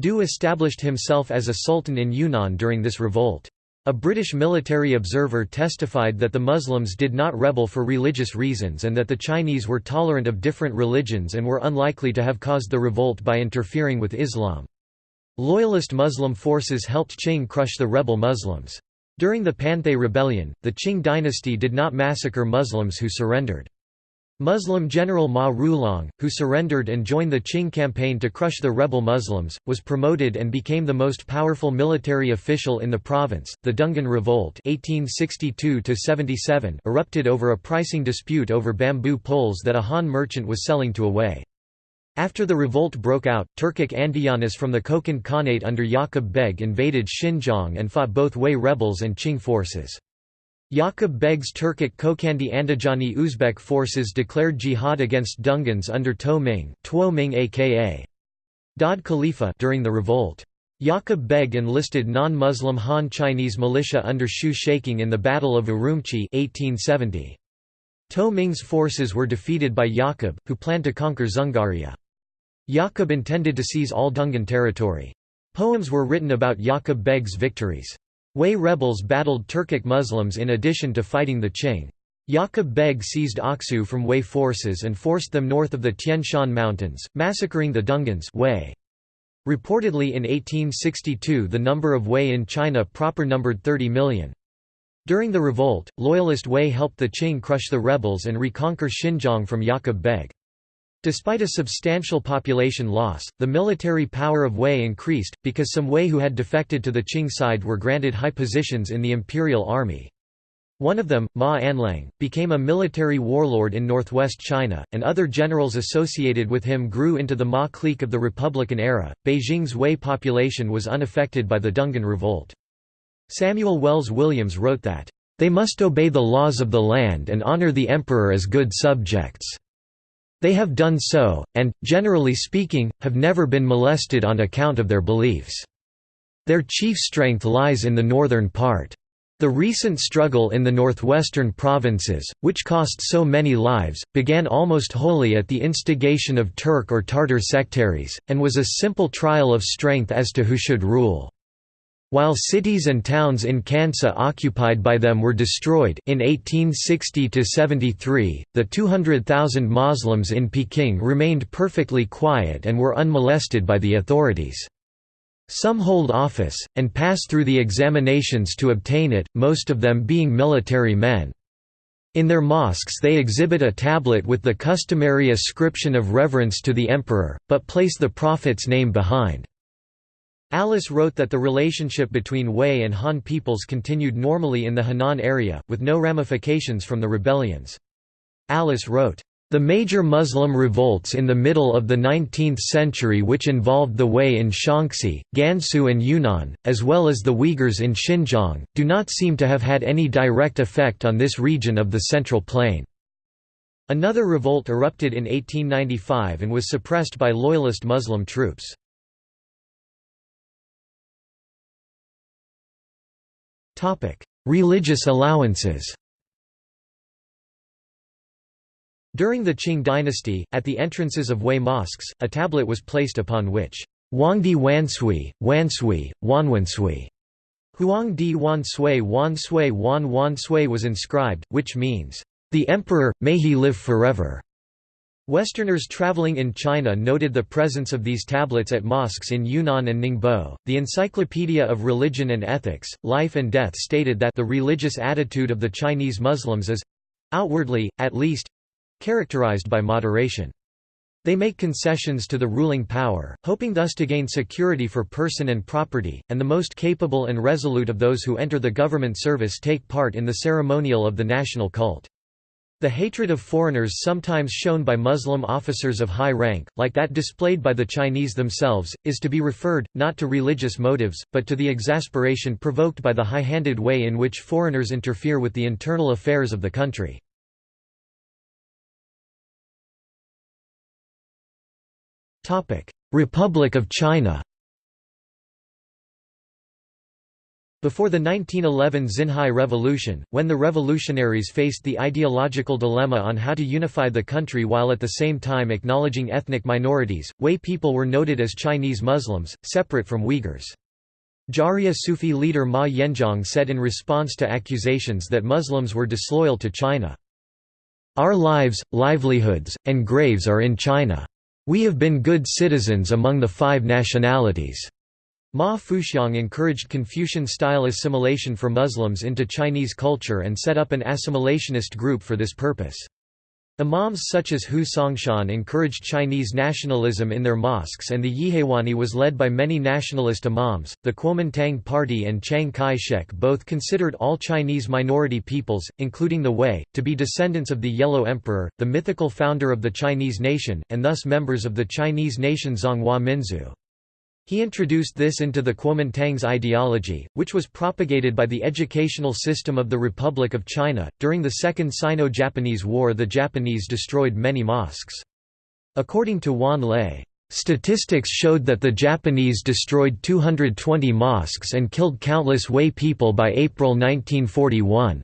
Du established himself as a sultan in Yunnan during this revolt. A British military observer testified that the Muslims did not rebel for religious reasons and that the Chinese were tolerant of different religions and were unlikely to have caused the revolt by interfering with Islam. Loyalist Muslim forces helped Qing crush the rebel Muslims. During the Panthay Rebellion, the Qing dynasty did not massacre Muslims who surrendered. Muslim general Ma Rulong, who surrendered and joined the Qing campaign to crush the rebel Muslims, was promoted and became the most powerful military official in the province. The Dungan Revolt (1862–77) erupted over a pricing dispute over bamboo poles that a Han merchant was selling to a Hui. After the revolt broke out, Turkic Andiyanis from the Kokand Khanate under Yaqub Beg invaded Xinjiang and fought both Hui rebels and Qing forces. Yaqub Beg's Turkic Kokandi Andijani Uzbek forces declared jihad against Dungans under To Ming, Tuo Ming aka Daud Khalifa during the revolt. Yaqub Beg enlisted non-Muslim Han Chinese militia under Shu Shaking in the Battle of Urumqi 1870. To Ming's forces were defeated by Yaqub, who planned to conquer Dzungaria. Yaqub intended to seize all Dungan territory. Poems were written about Yaqub Beg's victories. Hui rebels battled Turkic Muslims in addition to fighting the Qing. Yaqub Beg seized Aksu from Hui forces and forced them north of the Tian Shan Mountains, massacring the Dungans Hui. Reportedly in 1862 the number of Hui in China proper numbered 30 million. During the revolt, loyalist Hui helped the Qing crush the rebels and reconquer Xinjiang from Yaqub Beg. Despite a substantial population loss, the military power of Hui increased, because some Hui who had defected to the Qing side were granted high positions in the imperial army. One of them, Ma Anliang, became a military warlord in northwest China, and other generals associated with him grew into the Ma clique of the Republican era. Beijing's Hui population was unaffected by the Dungan Revolt. Samuel Wells Williams wrote that, They must obey the laws of the land and honor the emperor as good subjects. They have done so, and, generally speaking, have never been molested on account of their beliefs. Their chief strength lies in the northern part. The recent struggle in the northwestern provinces, which cost so many lives, began almost wholly at the instigation of Turk or Tartar sectaries, and was a simple trial of strength as to who should rule. While cities and towns in Kansa occupied by them were destroyed in 1860–73, the 200,000 Muslims in Peking remained perfectly quiet and were unmolested by the authorities. Some hold office, and pass through the examinations to obtain it, most of them being military men. In their mosques they exhibit a tablet with the customary ascription of reverence to the emperor, but place the prophet's name behind. Alice wrote that the relationship between Hui and Han peoples continued normally in the Henan area, with no ramifications from the rebellions. Alice wrote, the major Muslim revolts in the middle of the 19th century which involved the Hui in Shaanxi, Gansu and Yunnan, as well as the Uyghurs in Xinjiang, do not seem to have had any direct effect on this region of the Central Plain. Another revolt erupted in 1895 and was suppressed by loyalist Muslim troops. Religious allowances During the Qing dynasty, at the entrances of Hui mosques, a tablet was placed upon which Huangdi Wansui, Wansui, Wanwansui, Huangdi Wansui Wansui Wan Wansui was inscribed, which means, The Emperor, may he live forever. Westerners traveling in China noted the presence of these tablets at mosques in Yunnan and Ningbo. The Encyclopedia of Religion and Ethics, Life and Death stated that the religious attitude of the Chinese Muslims is outwardly, at least characterized by moderation. They make concessions to the ruling power, hoping thus to gain security for person and property, and the most capable and resolute of those who enter the government service take part in the ceremonial of the national cult. The hatred of foreigners sometimes shown by Muslim officers of high rank, like that displayed by the Chinese themselves, is to be referred, not to religious motives, but to the exasperation provoked by the high-handed way in which foreigners interfere with the internal affairs of the country. Republic of China Before the 1911 Xinhai Revolution, when the revolutionaries faced the ideological dilemma on how to unify the country while at the same time acknowledging ethnic minorities, Hui people were noted as Chinese Muslims, separate from Uyghurs. Jariya Sufi leader Ma Yanzhang said in response to accusations that Muslims were disloyal to China, Our lives, livelihoods, and graves are in China. We have been good citizens among the five nationalities. Ma Fuxiang encouraged Confucian-style assimilation for Muslims into Chinese culture and set up an assimilationist group for this purpose. Imams such as Hu Songshan encouraged Chinese nationalism in their mosques and the Yihewani was led by many nationalist imams. The Kuomintang Party and Chiang Kai-shek both considered all Chinese minority peoples, including the Hui, to be descendants of the Yellow Emperor, the mythical founder of the Chinese nation, and thus members of the Chinese nation Zhonghua Minzu. He introduced this into the Kuomintang's ideology, which was propagated by the educational system of the Republic of China. During the Second Sino Japanese War, the Japanese destroyed many mosques. According to Wan Lei, statistics showed that the Japanese destroyed 220 mosques and killed countless Hui people by April 1941.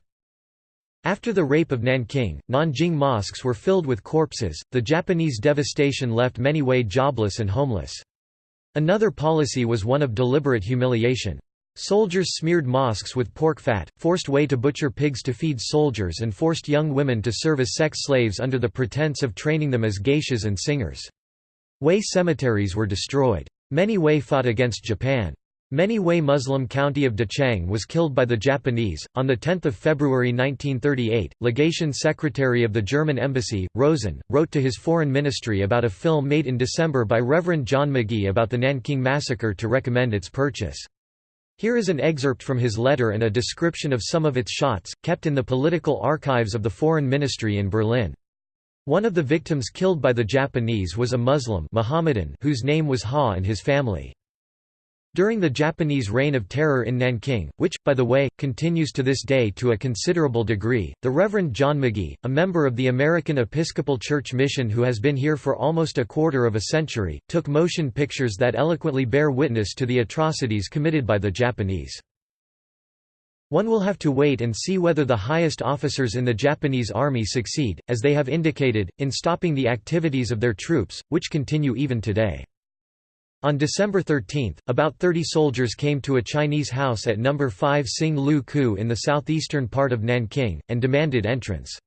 After the rape of Nanking, Nanjing mosques were filled with corpses. The Japanese devastation left many Hui jobless and homeless. Another policy was one of deliberate humiliation. Soldiers smeared mosques with pork fat, forced Hui to butcher pigs to feed soldiers and forced young women to serve as sex slaves under the pretense of training them as geishas and singers. Hui cemeteries were destroyed. Many Hui fought against Japan. Many Hui Muslim county of Dachang was killed by the Japanese. On 10 February 1938, legation secretary of the German embassy, Rosen, wrote to his foreign ministry about a film made in December by Reverend John Magee about the Nanking massacre to recommend its purchase. Here is an excerpt from his letter and a description of some of its shots, kept in the political archives of the Foreign Ministry in Berlin. One of the victims killed by the Japanese was a Muslim Mohammedan whose name was Ha and his family. During the Japanese reign of terror in Nanking, which, by the way, continues to this day to a considerable degree, the Reverend John Magee, a member of the American Episcopal Church Mission who has been here for almost a quarter of a century, took motion pictures that eloquently bear witness to the atrocities committed by the Japanese. One will have to wait and see whether the highest officers in the Japanese army succeed, as they have indicated, in stopping the activities of their troops, which continue even today. On December 13, about 30 soldiers came to a Chinese house at No. 5 Sing Lu Ku in the southeastern part of Nanking, and demanded entrance.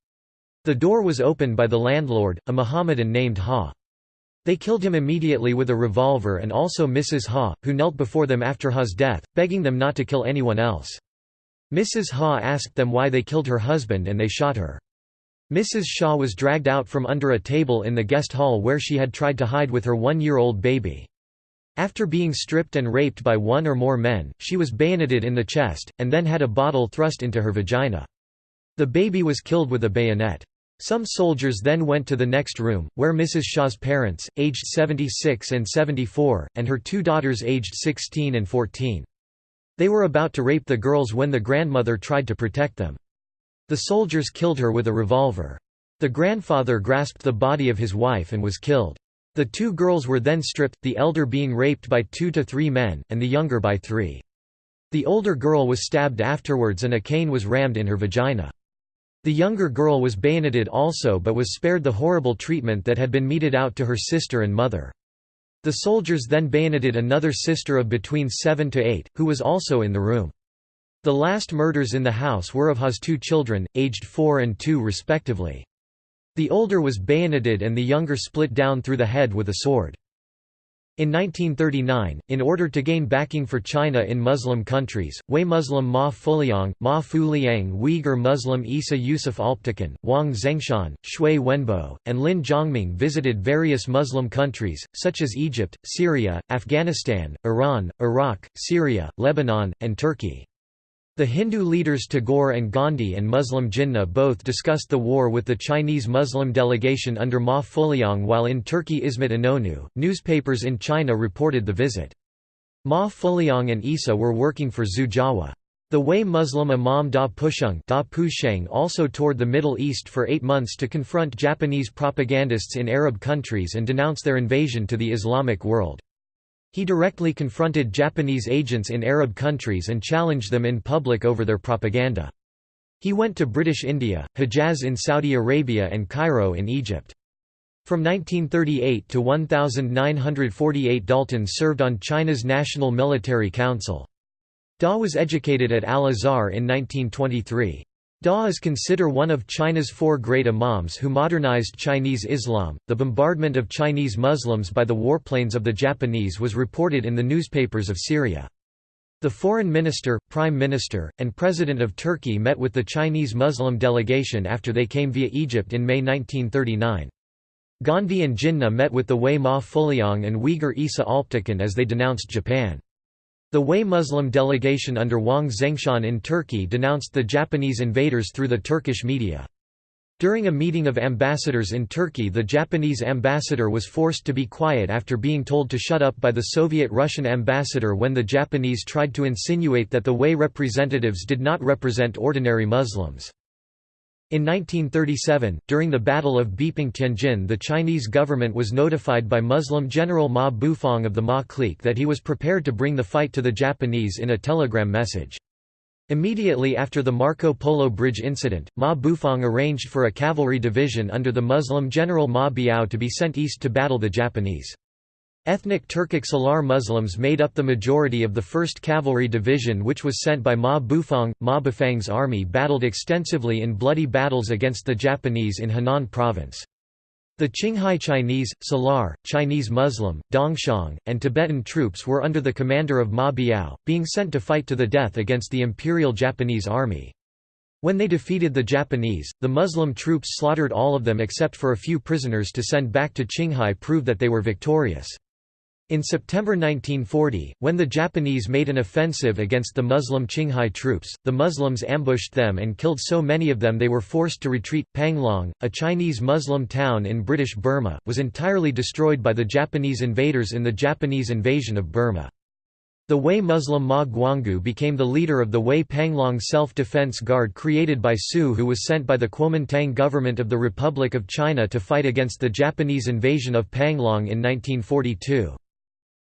The door was opened by the landlord, a Mohammedan named Ha. They killed him immediately with a revolver and also Mrs. Ha, who knelt before them after Ha's death, begging them not to kill anyone else. Mrs. Ha asked them why they killed her husband and they shot her. Mrs. Shaw was dragged out from under a table in the guest hall where she had tried to hide with her one-year-old baby. After being stripped and raped by one or more men, she was bayoneted in the chest, and then had a bottle thrust into her vagina. The baby was killed with a bayonet. Some soldiers then went to the next room, where Mrs. Shaw's parents, aged 76 and 74, and her two daughters aged 16 and 14. They were about to rape the girls when the grandmother tried to protect them. The soldiers killed her with a revolver. The grandfather grasped the body of his wife and was killed. The two girls were then stripped, the elder being raped by two to three men, and the younger by three. The older girl was stabbed afterwards and a cane was rammed in her vagina. The younger girl was bayoneted also but was spared the horrible treatment that had been meted out to her sister and mother. The soldiers then bayoneted another sister of between seven to eight, who was also in the room. The last murders in the house were of Ha's two children, aged four and two respectively. The older was bayoneted and the younger split down through the head with a sword. In 1939, in order to gain backing for China in Muslim countries, Hui Muslim Ma Fuliang, Ma Fuliang Uyghur Muslim Isa Yusuf Alptekin, Wang Zhengshan, Shui Wenbo, and Lin Zhongming visited various Muslim countries, such as Egypt, Syria, Afghanistan, Iran, Iraq, Syria, Lebanon, and Turkey. The Hindu leaders Tagore and Gandhi and Muslim Jinnah both discussed the war with the Chinese Muslim delegation under Ma Fuliang while in Turkey Ismet Inonu. Newspapers in China reported the visit. Ma Fuliang and Isa were working for Zhu Jiahua. The Hui Muslim Imam Da Pusheng, da Pusheng also toured the Middle East for eight months to confront Japanese propagandists in Arab countries and denounce their invasion to the Islamic world. He directly confronted Japanese agents in Arab countries and challenged them in public over their propaganda. He went to British India, Hejaz in Saudi Arabia and Cairo in Egypt. From 1938 to 1948 Dalton served on China's National Military Council. Da was educated at Al-Azhar in 1923. Da is considered one of China's four great imams who modernized Chinese Islam. The bombardment of Chinese Muslims by the warplanes of the Japanese was reported in the newspapers of Syria. The foreign minister, prime minister, and president of Turkey met with the Chinese Muslim delegation after they came via Egypt in May 1939. Gandhi and Jinnah met with the Hui Ma Fuliang and Uyghur Isa Alptekin as they denounced Japan. The Hui Muslim delegation under Wang Zengshan in Turkey denounced the Japanese invaders through the Turkish media. During a meeting of ambassadors in Turkey the Japanese ambassador was forced to be quiet after being told to shut up by the Soviet-Russian ambassador when the Japanese tried to insinuate that the Hui representatives did not represent ordinary Muslims. In 1937, during the Battle of Beiping Tianjin the Chinese government was notified by Muslim General Ma Bufang of the Ma clique that he was prepared to bring the fight to the Japanese in a telegram message. Immediately after the Marco Polo Bridge incident, Ma Bufang arranged for a cavalry division under the Muslim general Ma Biao to be sent east to battle the Japanese. Ethnic Turkic Salar Muslims made up the majority of the 1st Cavalry Division which was sent by Ma Bufang. Ma Bufang's army battled extensively in bloody battles against the Japanese in Henan Province. The Qinghai Chinese, Salar, Chinese Muslim, Dongxiang, and Tibetan troops were under the commander of Ma Biao, being sent to fight to the death against the Imperial Japanese Army. When they defeated the Japanese, the Muslim troops slaughtered all of them except for a few prisoners to send back to Qinghai prove that they were victorious. In September 1940, when the Japanese made an offensive against the Muslim Qinghai troops, the Muslims ambushed them and killed so many of them they were forced to retreat. Panglong, a Chinese Muslim town in British Burma, was entirely destroyed by the Japanese invaders in the Japanese invasion of Burma. The Hui Muslim Ma Guanggui became the leader of the Hui Panglong Self-Defense Guard created by Su who was sent by the Kuomintang government of the Republic of China to fight against the Japanese invasion of Panglong in 1942.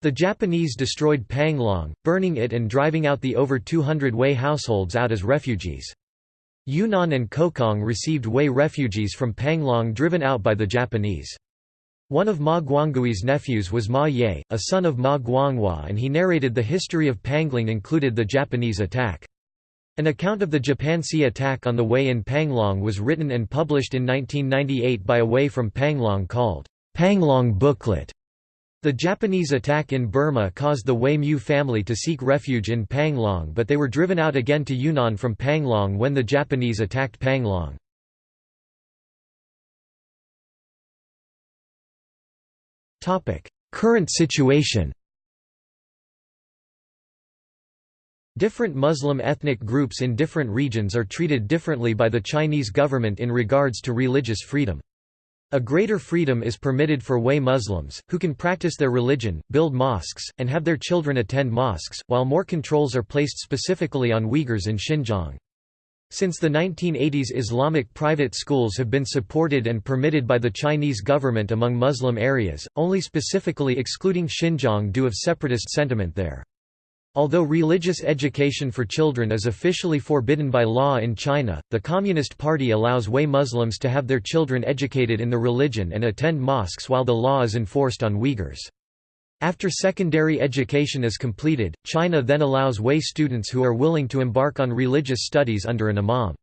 The Japanese destroyed Panglong, burning it and driving out the over 200 Hui households out as refugees. Yunnan and Kokang received Hui refugees from Panglong driven out by the Japanese. One of Ma Guanggui's nephews was Ma Ye, a son of Ma Guanghua and he narrated the history of Panglong included the Japanese attack. An account of the Japanese attack on the Hui in Panglong was written and published in 1998 by a Hui from Panglong called, Panglong Booklet. The Japanese attack in Burma caused the Hui Mu family to seek refuge in Panglong but they were driven out again to Yunnan from Panglong when the Japanese attacked Panglong. Current situation Different Muslim ethnic groups in different regions are treated differently by the Chinese government in regards to religious freedom. A greater freedom is permitted for Hui Muslims, who can practice their religion, build mosques, and have their children attend mosques, while more controls are placed specifically on Uyghurs in Xinjiang. Since the 1980s Islamic private schools have been supported and permitted by the Chinese government among Muslim areas, only specifically excluding Xinjiang due of separatist sentiment there. Although religious education for children is officially forbidden by law in China, the Communist Party allows Hui Muslims to have their children educated in the religion and attend mosques while the law is enforced on Uyghurs. After secondary education is completed, China then allows Hui students who are willing to embark on religious studies under an imam.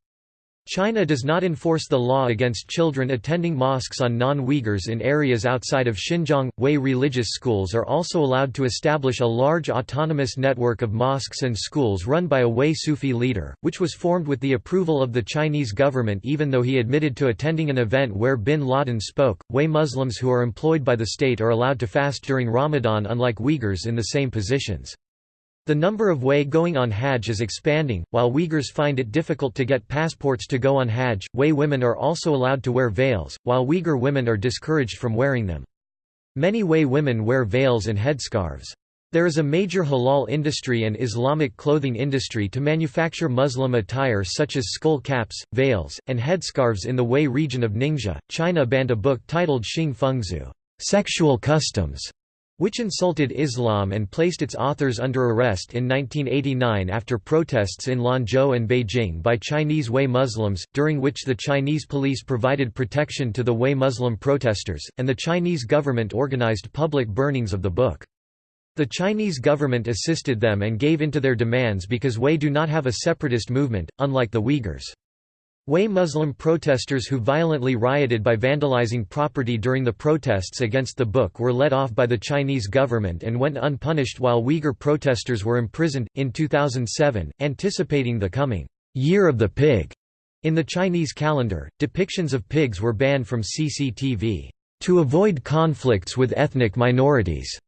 China does not enforce the law against children attending mosques on non-Uyghurs in areas outside of Xinjiang. Hui religious schools are also allowed to establish a large autonomous network of mosques and schools run by a Hui Sufi leader, which was formed with the approval of the Chinese government even though he admitted to attending an event where bin Laden spoke. Hui Muslims who are employed by the state are allowed to fast during Ramadan unlike Uyghurs in the same positions. The number of Hui going on Hajj is expanding, while Uyghurs find it difficult to get passports to go on Hajj. Hui women are also allowed to wear veils, while Uyghur women are discouraged from wearing them. Many Hui women wear veils and headscarves. There is a major halal industry and Islamic clothing industry to manufacture Muslim attire such as skull caps, veils, and headscarves in the Hui region of Ningxia. China banned a book titled Xing Fengsu, Sexual Customs, which insulted Islam and placed its authors under arrest in 1989 after protests in Lanzhou and Beijing by Chinese Hui Muslims, during which the Chinese police provided protection to the Hui Muslim protesters, and the Chinese government organized public burnings of the book. The Chinese government assisted them and gave in to their demands because Hui do not have a separatist movement, unlike the Uyghurs. Hui Muslim protesters who violently rioted by vandalizing property during the protests against the book were let off by the Chinese government and went unpunished while Uyghur protesters were imprisoned. In 2007, anticipating the coming Year of the Pig in the Chinese calendar, depictions of pigs were banned from CCTV to avoid conflicts with ethnic minorities.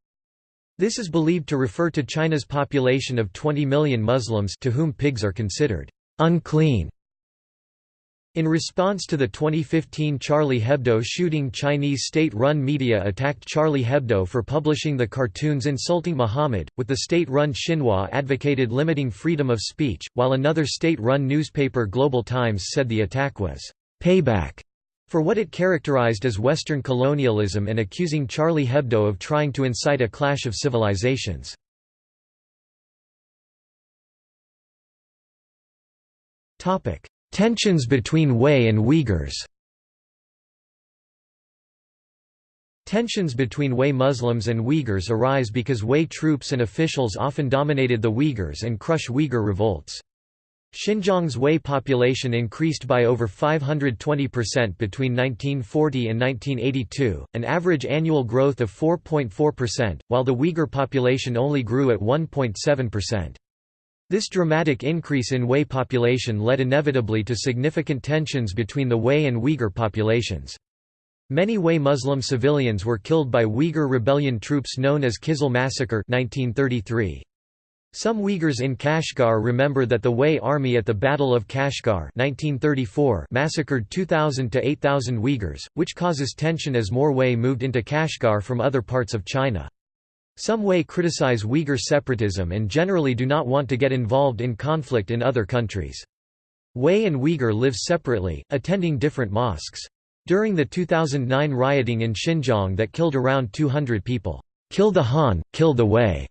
This is believed to refer to China's population of 20 million Muslims to whom pigs are considered unclean. In response to the 2015 Charlie Hebdo shooting Chinese state-run media attacked Charlie Hebdo for publishing the cartoons insulting Muhammad, with the state-run Xinhua advocated limiting freedom of speech, while another state-run newspaper Global Times said the attack was «payback» for what it characterized as Western colonialism and accusing Charlie Hebdo of trying to incite a clash of civilizations. Tensions between Hui and Uyghurs Tensions between Hui Muslims and Uyghurs arise because Hui troops and officials often dominated the Uyghurs and crush Uyghur revolts. Xinjiang's Hui population increased by over 520% between 1940 and 1982, an average annual growth of 4.4%, while the Uyghur population only grew at 1.7%. This dramatic increase in Hui population led inevitably to significant tensions between the Hui and Uyghur populations. Many Hui Muslim civilians were killed by Uyghur rebellion troops known as Kizil Massacre 1933. Some Uyghurs in Kashgar remember that the Hui army at the Battle of Kashgar 1934 massacred 2,000 to 8,000 Uyghurs, which causes tension as more Hui moved into Kashgar from other parts of China. Some Hui criticize Uyghur separatism and generally do not want to get involved in conflict in other countries. Hui and Uyghur live separately, attending different mosques. During the 2009 rioting in Xinjiang that killed around 200 people, "'Kill the Han, kill the Hui'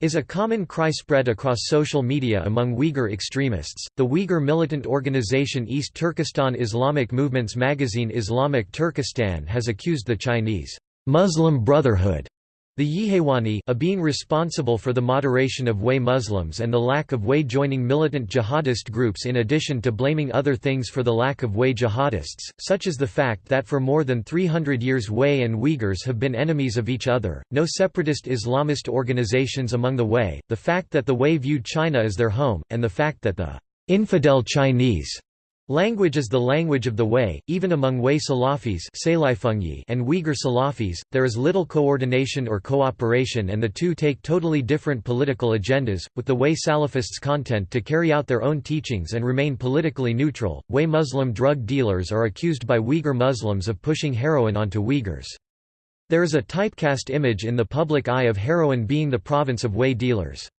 is a common cry spread across social media among Uyghur extremists. The Uyghur militant organization East Turkestan Islamic Movements magazine Islamic Turkestan has accused the Chinese Muslim Brotherhood the Yihewani a being responsible for the moderation of Hui Muslims and the lack of Hui joining militant jihadist groups in addition to blaming other things for the lack of Hui jihadists, such as the fact that for more than 300 years Hui and Uyghurs have been enemies of each other, no separatist Islamist organizations among the Hui, the fact that the Hui viewed China as their home, and the fact that the infidel Chinese Language is the language of the Hui, even among Hui Salafis and Uyghur Salafis, there is little coordination or cooperation and the two take totally different political agendas, with the Hui Salafists content to carry out their own teachings and remain politically neutral. Hui Muslim drug dealers are accused by Uyghur Muslims of pushing heroin onto Uyghurs. There is a typecast image in the public eye of heroin being the province of Hui dealers.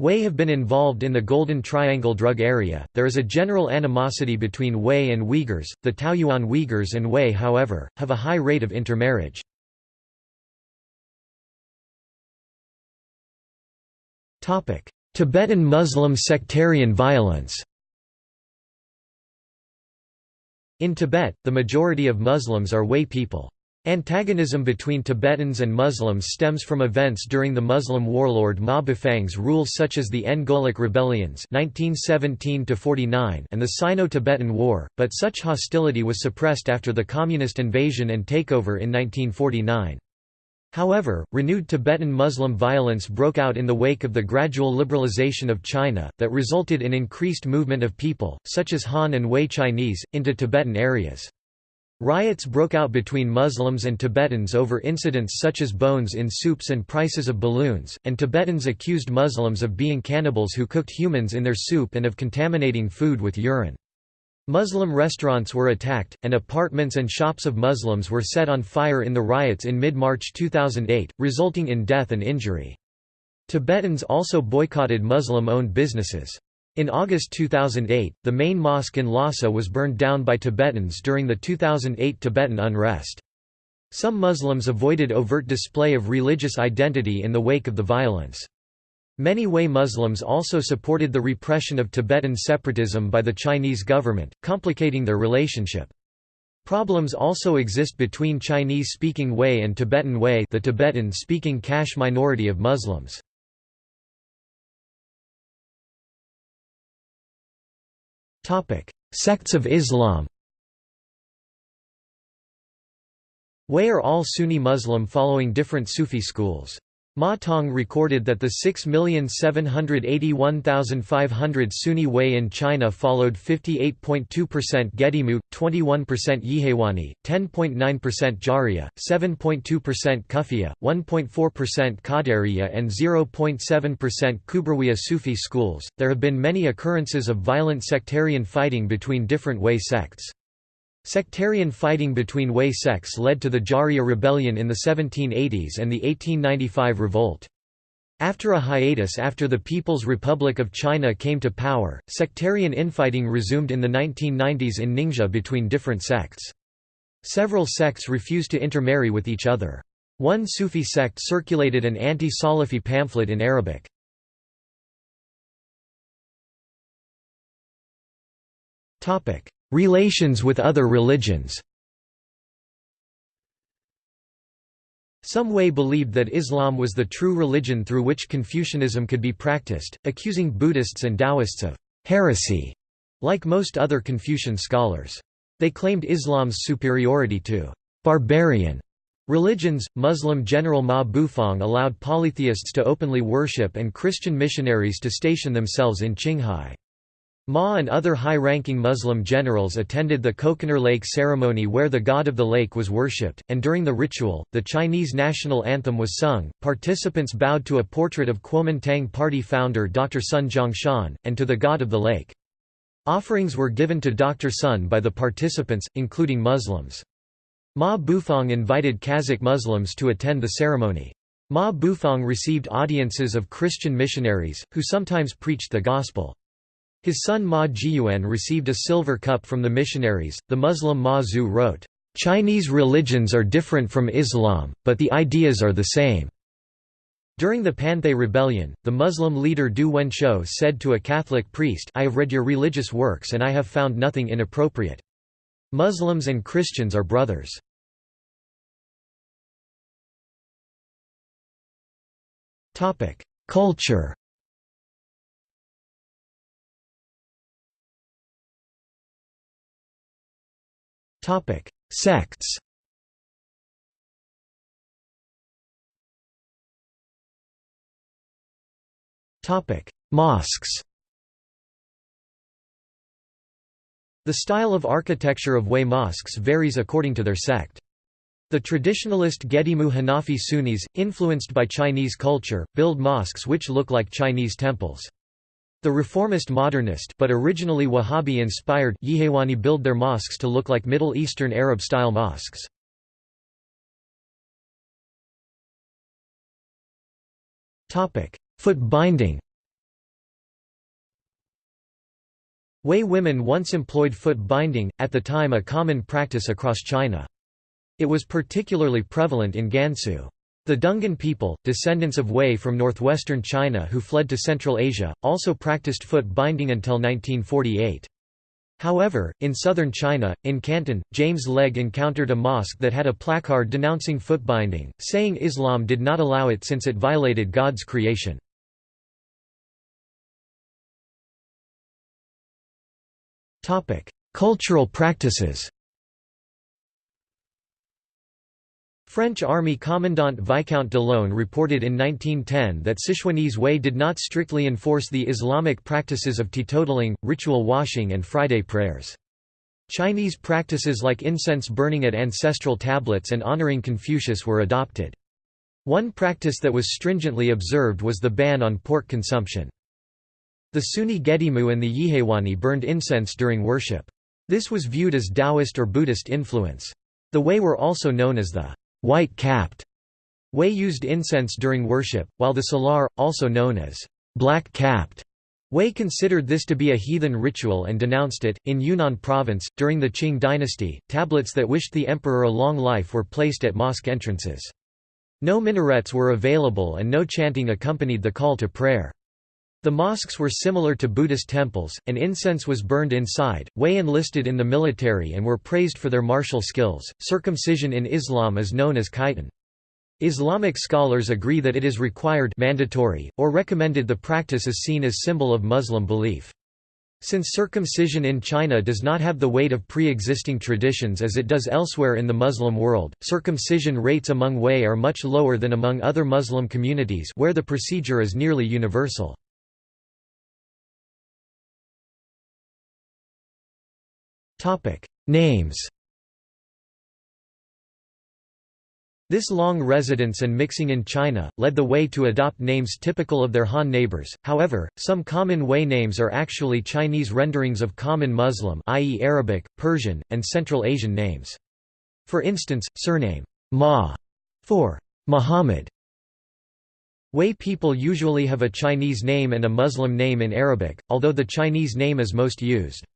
Hui have been involved in the Golden Triangle drug area. There is a general animosity between Hui and Uyghurs. The Taoyuan Uyghurs and Hui, however, have a high rate of intermarriage. Topic: Tibetan Muslim sectarian violence. In Tibet, the majority of Muslims are Hui people. Antagonism between Tibetans and Muslims stems from events during the Muslim warlord Ma Bufang's rule such as the Ngolok rebellions 1917 and the Sino-Tibetan War, but such hostility was suppressed after the communist invasion and takeover in 1949. However, renewed Tibetan Muslim violence broke out in the wake of the gradual liberalization of China, that resulted in increased movement of people, such as Han and Hui Chinese, into Tibetan areas. Riots broke out between Muslims and Tibetans over incidents such as bones in soups and prices of balloons, and Tibetans accused Muslims of being cannibals who cooked humans in their soup and of contaminating food with urine. Muslim restaurants were attacked, and apartments and shops of Muslims were set on fire in the riots in mid-March 2008, resulting in death and injury. Tibetans also boycotted Muslim-owned businesses. In August 2008, the main mosque in Lhasa was burned down by Tibetans during the 2008 Tibetan unrest. Some Muslims avoided overt display of religious identity in the wake of the violence. Many Hui Muslims also supported the repression of Tibetan separatism by the Chinese government, complicating their relationship. Problems also exist between Chinese-speaking Hui and Tibetan Hui the Tibetan-speaking Kash minority of Muslims. Sects of Islam Hui are all Sunni Muslim following different Sufi schools. Ma Tong recorded that the 6,781,500 Sunni Hui in China followed 58.2% Gedimu, 21% Yihewani, 10.9% Jariya, 7.2% Kufiya, 1.4% Qadariya, and 0.7% Kubrawiya Sufi schools. There have been many occurrences of violent sectarian fighting between different Hui sects. Sectarian fighting between Hui sects led to the Jariya rebellion in the 1780s and the 1895 revolt. After a hiatus after the People's Republic of China came to power, sectarian infighting resumed in the 1990s in Ningxia between different sects. Several sects refused to intermarry with each other. One Sufi sect circulated an anti-Salafi pamphlet in Arabic. Relations with other religions Some Hui believed that Islam was the true religion through which Confucianism could be practiced, accusing Buddhists and Taoists of heresy, like most other Confucian scholars. They claimed Islam's superiority to barbarian religions. Muslim General Ma Bufang allowed polytheists to openly worship and Christian missionaries to station themselves in Qinghai. Ma and other high-ranking Muslim generals attended the Kokonur Lake ceremony where the god of the lake was worshipped, and during the ritual, the Chinese national anthem was sung. Participants bowed to a portrait of Kuomintang Party founder Dr. Sun Zhongshan, and to the god of the lake. Offerings were given to Dr. Sun by the participants, including Muslims. Ma Bufang invited Kazakh Muslims to attend the ceremony. Ma Bufang received audiences of Christian missionaries, who sometimes preached the gospel. His son Ma Jiyuan received a silver cup from the missionaries. The Muslim Ma Zhu wrote, Chinese religions are different from Islam, but the ideas are the same. During the Panthay rebellion, the Muslim leader Du Wenshou said to a Catholic priest I have read your religious works and I have found nothing inappropriate. Muslims and Christians are brothers. Culture Sects Topic: Mosques The style of architecture of Hui mosques varies according to their sect. The traditionalist Gedimu Hanafi Sunnis, influenced by Chinese culture, build mosques which look like Chinese temples. The reformist modernist but originally Wahhabi-inspired Yihewani build their mosques to look like Middle Eastern Arab-style mosques. Foot binding Hui women once employed foot binding, at the time a common practice across China. It was particularly prevalent in Gansu. The Dungan people, descendants of Hui from northwestern China who fled to Central Asia, also practiced foot binding until 1948. However, in southern China, in Canton, James Legge encountered a mosque that had a placard denouncing foot binding, saying Islam did not allow it since it violated God's creation. Cultural practices French Army Commandant Viscount d'Ollone reported in 1910 that Sichuanese Hui did not strictly enforce the Islamic practices of teetotaling, ritual washing and Friday prayers. Chinese practices like incense burning at ancestral tablets and honoring Confucius were adopted. One practice that was stringently observed was the ban on pork consumption. The Sunni Gedimu and the Yihewani burned incense during worship. This was viewed as Taoist or Buddhist influence. The Hui were also known as the white-capped. Hui used incense during worship, while the Salar, also known as black-capped, Hui considered this to be a heathen ritual and denounced it. In Yunnan province, during the Qing dynasty, tablets that wished the emperor a long life were placed at mosque entrances. No minarets were available and no chanting accompanied the call to prayer. The mosques were similar to Buddhist temples, and incense was burned inside. Hui enlisted in the military and were praised for their martial skills. Circumcision in Islam is known as khitan. Islamic scholars agree that it is required mandatory, or recommended the practice is seen as symbol of Muslim belief. Since circumcision in China does not have the weight of pre-existing traditions as it does elsewhere in the Muslim world, circumcision rates among Hui are much lower than among other Muslim communities where the procedure is nearly universal. Topic: Names. This long residence and mixing in China, led the Hui to adopt names typical of their Han neighbors, however, some common Hui names are actually Chinese renderings of common Muslim i.e. Arabic, Persian, and Central Asian names. For instance, surname, Ma, for Muhammad. Hui people usually have a Chinese name and a Muslim name in Arabic, although the Chinese name is most used.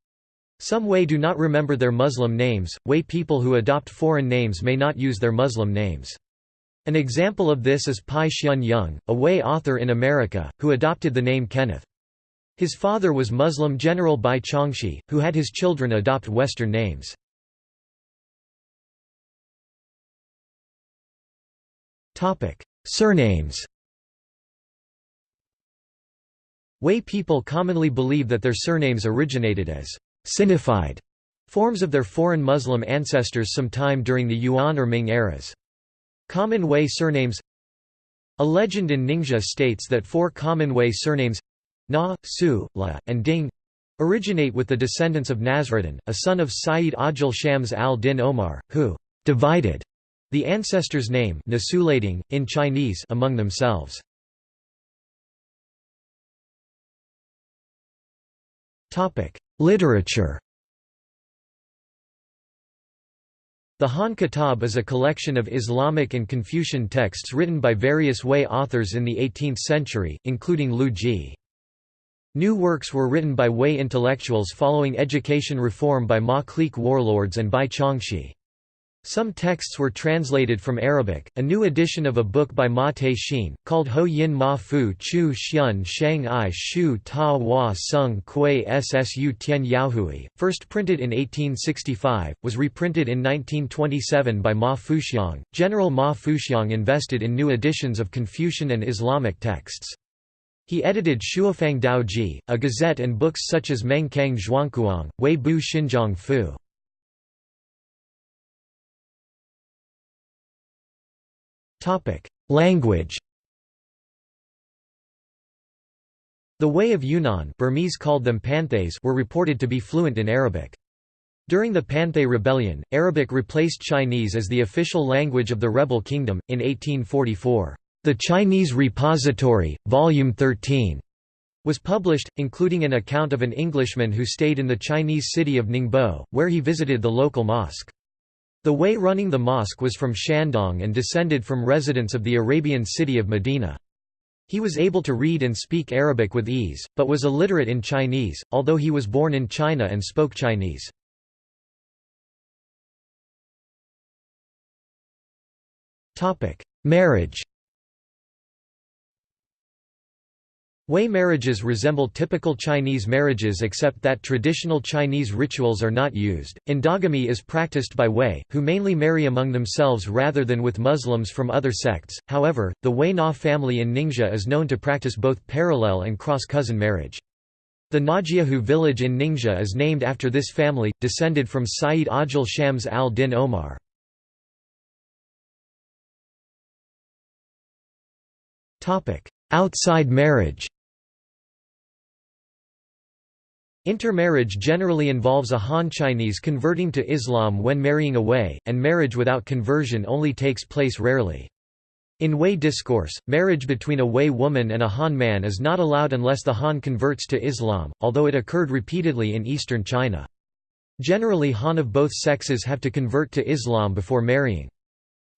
Some Hui do not remember their Muslim names, Hui people who adopt foreign names may not use their Muslim names. An example of this is Pai Hsien-yung, a Hui author in America, who adopted the name Kenneth. His father was Muslim General Bai Chongxi, who had his children adopt Western names. Surnames Hui people commonly believe that their surnames originated as Sinified forms of their foreign Muslim ancestors sometime during the Yuan or Ming eras. Common Hui surnames A legend in Ningxia states that four common Hui surnames Na, Su, La, and Ding originate with the descendants of Nasruddin, a son of Sayyid Ajil Shams al-Din Omar, who divided the ancestor's name in Chinese among themselves. Literature The Han Kitab is a collection of Islamic and Confucian texts written by various Hui authors in the 18th century, including Lu Ji. New works were written by Hui intellectuals following education reform by Ma clique warlords and by Chongxi. Some texts were translated from Arabic. A new edition of a book by Ma Te-shin, called Ho Yin Ma Fu Chu Xian Shang I Shu Ta Hua Sung Kui Ssu Tian Yaohui, first printed in 1865, was reprinted in 1927 by Ma Fuxiang. General Ma Fuxiang invested in new editions of Confucian and Islamic texts. He edited Shuofang Daoji, a gazette and books such as Meng Kang Zhuangkuang, Wei Bu Xinjiang Fu. Language The Hui of Yunnan Burmese called them Panthays were reported to be fluent in Arabic. During the Panthay Rebellion, Arabic replaced Chinese as the official language of the rebel kingdom, in 1844. The Chinese Repository, Volume 13, was published, including an account of an Englishman who stayed in the Chinese city of Ningbo, where he visited the local mosque. The Hui running the mosque was from Shandong and descended from residents of the Arabian city of Medina. He was able to read and speak Arabic with ease, but was illiterate in Chinese, although he was born in China and spoke Chinese. Marriage Hui marriages resemble typical Chinese marriages except that traditional Chinese rituals are not used. Endogamy is practiced by Hui, who mainly marry among themselves rather than with Muslims from other sects. However, the Hui Na family in Ningxia is known to practice both parallel and cross-cousin marriage. The Najiahu village in Ningxia is named after this family, descended from Sayyid Ajil Shams al-Din Omar. Outside marriage Intermarriage generally involves a Han Chinese converting to Islam when marrying a Hui, and marriage without conversion only takes place rarely. In Hui discourse, marriage between a Hui woman and a Han man is not allowed unless the Han converts to Islam, although it occurred repeatedly in eastern China. Generally Han of both sexes have to convert to Islam before marrying.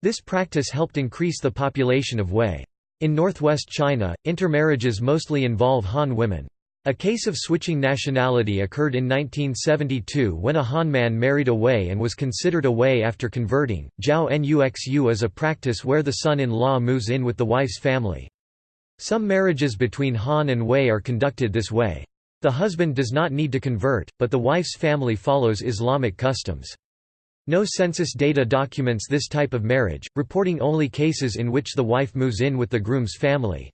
This practice helped increase the population of Hui. In northwest China, intermarriages mostly involve Han women. A case of switching nationality occurred in 1972 when a Han man married a Hui and was considered a Hui after converting. Jiao Nuxu is a practice where the son-in-law moves in with the wife's family. Some marriages between Han and Hui are conducted this way. The husband does not need to convert, but the wife's family follows Islamic customs. No census data documents this type of marriage, reporting only cases in which the wife moves in with the groom's family.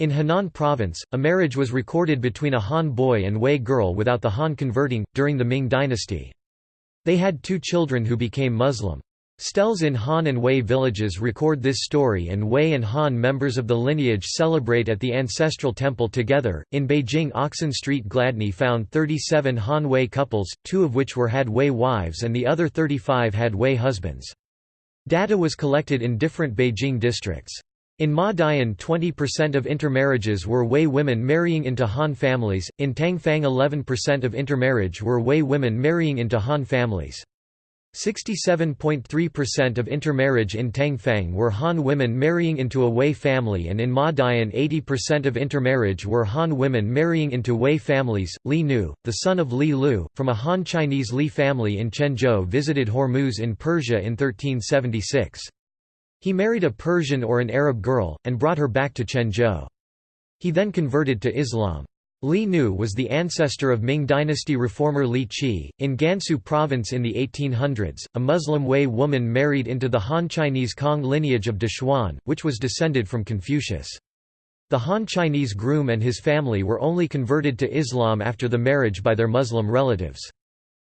In Henan province, a marriage was recorded between a Han boy and Hui girl without the Han converting, during the Ming dynasty. They had two children who became Muslim. Steles in Han and Hui villages record this story, and Hui and Han members of the lineage celebrate at the ancestral temple together. In Beijing, Oxen Street Gladney found 37 Han Hui couples, two of which were had Hui wives and the other 35 had Hui husbands. Data was collected in different Beijing districts. In Ma Dian 20% of intermarriages were Hui women marrying into Han families, in Tangfang 11% of intermarriage were Hui women marrying into Han families. 67.3% of intermarriage in Tangfang were Han women marrying into a Hui family and in Ma Dian 80% of intermarriage were Han women marrying into Hui families. Li Nu, the son of Li Lu, from a Han Chinese Li family in Quanzhou visited Hormuz in Persia in 1376. He married a Persian or an Arab girl, and brought her back to Quanzhou. He then converted to Islam. Li Nu was the ancestor of Ming dynasty reformer Li Qi. In Gansu province in the 1800s, a Muslim Hui woman married into the Han Chinese Kong lineage of Dechuan, which was descended from Confucius. The Han Chinese groom and his family were only converted to Islam after the marriage by their Muslim relatives.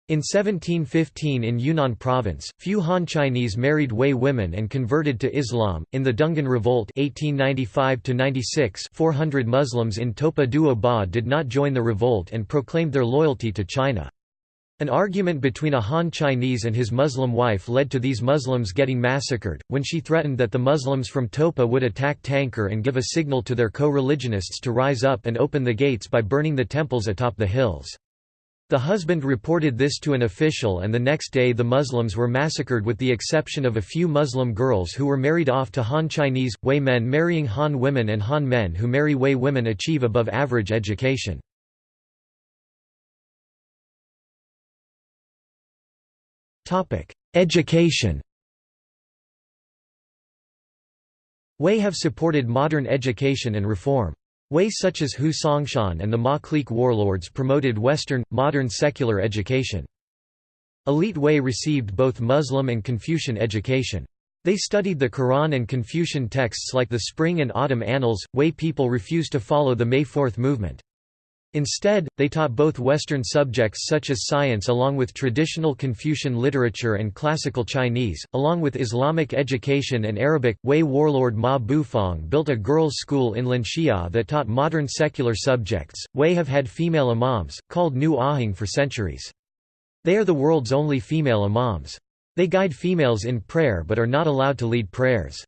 In 1715 in Yunnan province, few Han Chinese married Hui women and converted to Islam. In the Dungan Revolt 1895 400 Muslims in Topa Duo Ba did not join the revolt and proclaimed their loyalty to China. An argument between a Han Chinese and his Muslim wife led to these Muslims getting massacred, when she threatened that the Muslims from Topa would attack Tankar and give a signal to their co-religionists to rise up and open the gates by burning the temples atop the hills. The husband reported this to an official and the next day the Muslims were massacred with the exception of a few Muslim girls who were married off to Han Chinese, Hui men marrying Han women and Han men who marry Hui women achieve above average education. Education Hui have supported modern education and reform. Hui such as Hu Songshan and the Ma clique warlords promoted Western, modern secular education. Elite Hui received both Muslim and Confucian education. They studied the Quran and Confucian texts like the Spring and Autumn Annals. Hui people refused to follow the May Fourth movement. Instead, they taught both Western subjects such as science along with traditional Confucian literature and classical Chinese, along with Islamic education and Arabic. Hui warlord Ma Bufang built a girls' school in Linxia that taught modern secular subjects. Hui have had female imams, called Nu Ahing for centuries. They are the world's only female imams. They guide females in prayer but are not allowed to lead prayers.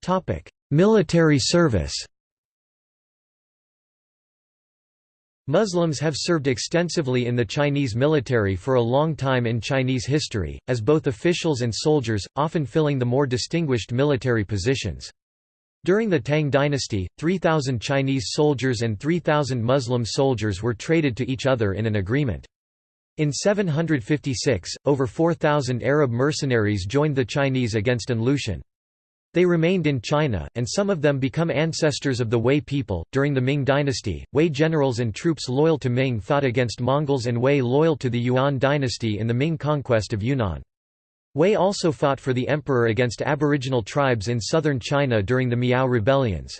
Topic: Military service Muslims have served extensively in the Chinese military for a long time in Chinese history, as both officials and soldiers, often filling the more distinguished military positions. During the Tang dynasty, 3,000 Chinese soldiers and 3,000 Muslim soldiers were traded to each other in an agreement. In 756, over 4,000 Arab mercenaries joined the Chinese against An Lushan. They remained in China, and some of them become ancestors of the Hui people. During the Ming dynasty, Hui generals and troops loyal to Ming fought against Mongols and Hui loyal to the Yuan dynasty in the Ming conquest of Yunnan. Hui also fought for the emperor against aboriginal tribes in southern China during the Miao rebellions.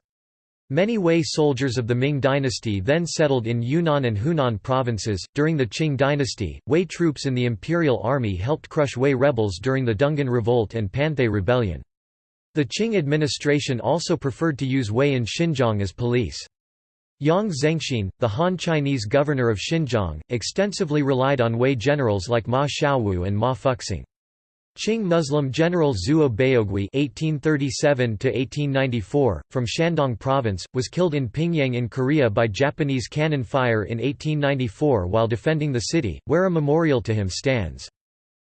Many Hui soldiers of the Ming dynasty then settled in Yunnan and Hunan provinces. During the Qing dynasty, Hui troops in the imperial army helped crush Hui rebels during the Dungan Revolt and Panthay Rebellion. The Qing administration also preferred to use Hui in Xinjiang as police. Yang Zengxin, the Han Chinese governor of Xinjiang, extensively relied on Hui generals like Ma Xiaowu and Ma Fuxing. Qing Muslim general Zuo Baogui (1837–1894) from Shandong Province was killed in Pyongyang in Korea by Japanese cannon fire in 1894 while defending the city, where a memorial to him stands.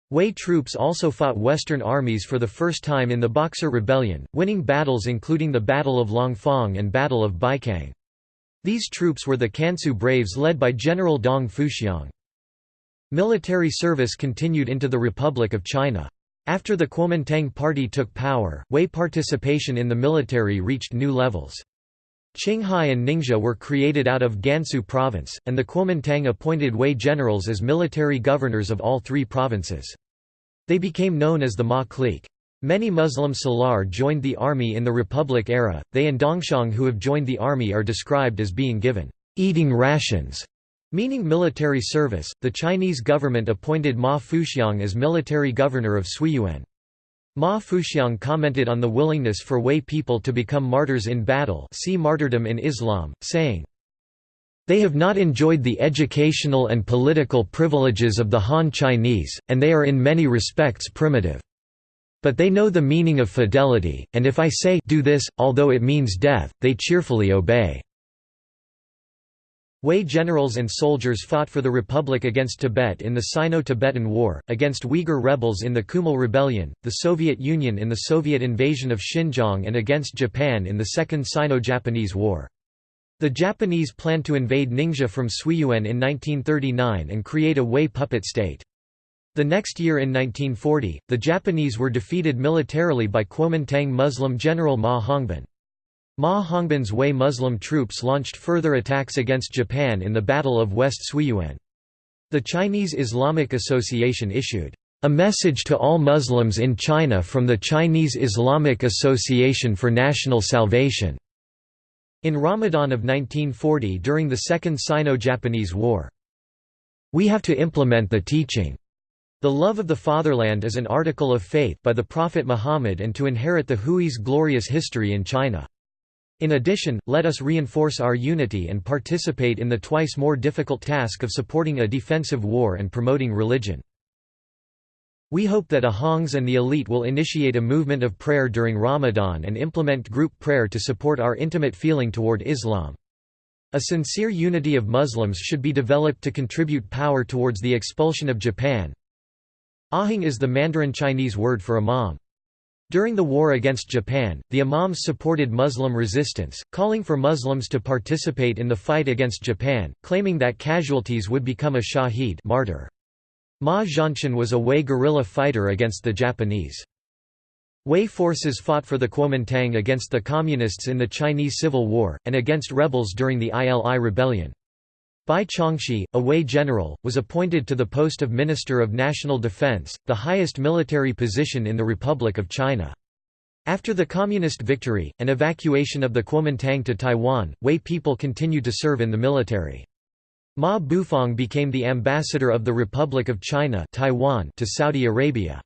Hui troops also fought Western armies for the first time in the Boxer Rebellion, winning battles including the Battle of Langfang and Battle of Baikang. These troops were the Kansu Braves led by General Dong Fuxiang. Military service continued into the Republic of China. After the Kuomintang party took power, Hui participation in the military reached new levels. Qinghai and Ningxia were created out of Gansu province, and the Kuomintang appointed Hui generals as military governors of all three provinces. They became known as the Ma clique. Many Muslim Salar joined the army in the Republic era, they and Dongxiang who have joined the army are described as being given eating rations, meaning military service. The Chinese government appointed Ma Fuxiang as military governor of Suiyuan. Ma Fuxiang commented on the willingness for Hui people to become martyrs in battle see martyrdom in Islam, saying, They have not enjoyed the educational and political privileges of the Han Chinese, and they are in many respects primitive. But they know the meaning of fidelity, and if I say do this, although it means death, they cheerfully obey. Hui generals and soldiers fought for the Republic against Tibet in the Sino-Tibetan War, against Uyghur rebels in the Kumul Rebellion, the Soviet Union in the Soviet invasion of Xinjiang and against Japan in the Second Sino-Japanese War. The Japanese planned to invade Ningxia from Suiyuan in 1939 and create a Hui puppet state. The next year in 1940, the Japanese were defeated militarily by Kuomintang Muslim general Ma Hongbin. Ma Hongbin's Hui Muslim troops launched further attacks against Japan in the Battle of West Suiyuan. The Chinese Islamic Association issued, "...a message to all Muslims in China from the Chinese Islamic Association for National Salvation." in Ramadan of 1940 during the Second Sino-Japanese War. We have to implement the teaching. The love of the fatherland is an article of faith by the Prophet Muhammad and to inherit the Hui's glorious history in China. In addition, let us reinforce our unity and participate in the twice more difficult task of supporting a defensive war and promoting religion. We hope that Ahangs and the elite will initiate a movement of prayer during Ramadan and implement group prayer to support our intimate feeling toward Islam. A sincere unity of Muslims should be developed to contribute power towards the expulsion of Japan. Ahing is the Mandarin Chinese word for imam. During the war against Japan, the imams supported Muslim resistance, calling for Muslims to participate in the fight against Japan, claiming that casualties would become a shaheed martyr. Ma Zhanshan was a Hui guerrilla fighter against the Japanese. Hui forces fought for the Kuomintang against the Communists in the Chinese Civil War, and against rebels during the ILI rebellion. Bai Chongxi, a Hui general, was appointed to the post of Minister of National Defense, the highest military position in the Republic of China. After the Communist victory, and evacuation of the Kuomintang to Taiwan, Hui people continued to serve in the military. Ma Bufang became the ambassador of the Republic of China Taiwan to Saudi Arabia.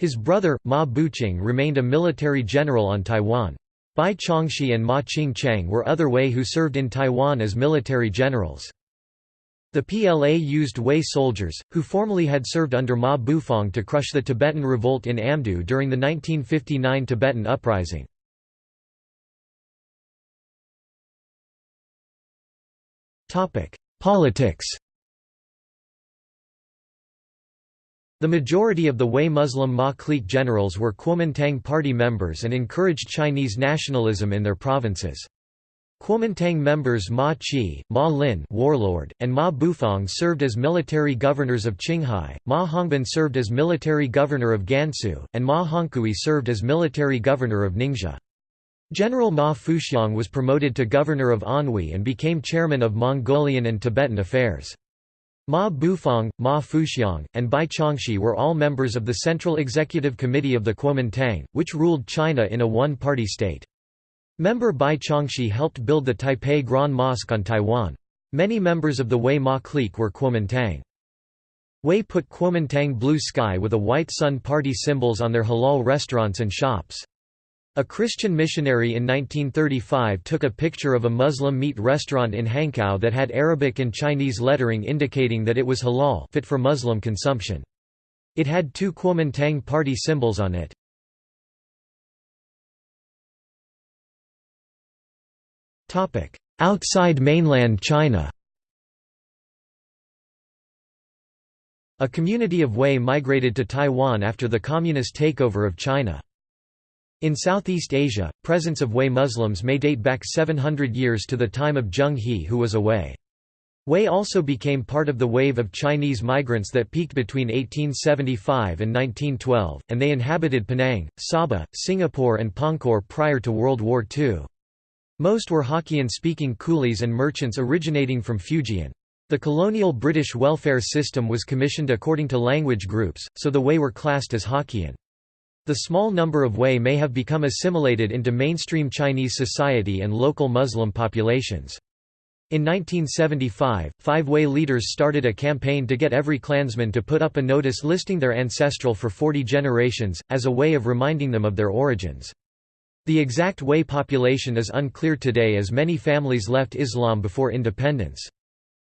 His brother, Ma Buqing remained a military general on Taiwan. Bai Chongxi and Ma Qingchang were other Hui who served in Taiwan as military generals. The PLA used Hui soldiers, who formerly had served under Ma Bufang to crush the Tibetan revolt in Amdo during the 1959 Tibetan Uprising. Politics The majority of the Hui Muslim Ma clique generals were Kuomintang party members and encouraged Chinese nationalism in their provinces. Kuomintang members Ma Qi, Ma Lin warlord, and Ma Bufang served as military governors of Qinghai, Ma Hongbin served as military governor of Gansu, and Ma Hongkui served as military governor of Ningxia. General Ma Fuxiang was promoted to governor of Anhui and became chairman of Mongolian and Tibetan affairs. Ma Bufang, Ma Fuxiang, and Bai Chongxi were all members of the Central Executive Committee of the Kuomintang, which ruled China in a one-party state. Member Bai Chongxi helped build the Taipei Grand Mosque on Taiwan. Many members of the Hui Ma clique were Kuomintang. Hui put Kuomintang blue sky with a white sun party symbols on their halal restaurants and shops. A Christian missionary in 1935 took a picture of a Muslim meat restaurant in Hankow that had Arabic and Chinese lettering indicating that it was halal fit for Muslim consumption. It had two Kuomintang party symbols on it. Outside mainland China A community of Hui migrated to Taiwan after the communist takeover of China. In Southeast Asia, presence of Hui Muslims may date back 700 years to the time of Zheng He who was a Hui. Hui also became part of the wave of Chinese migrants that peaked between 1875 and 1912, and they inhabited Penang, Sabah, Singapore and Pangkor prior to World War II. Most were Hokkien-speaking coolies and merchants originating from Fujian. The colonial British welfare system was commissioned according to language groups, so the Hui were classed as Hokkien. The small number of Hui may have become assimilated into mainstream Chinese society and local Muslim populations. In 1975, five Hui leaders started a campaign to get every clansman to put up a notice listing their ancestral for 40 generations, as a way of reminding them of their origins. The exact Hui population is unclear today as many families left Islam before independence.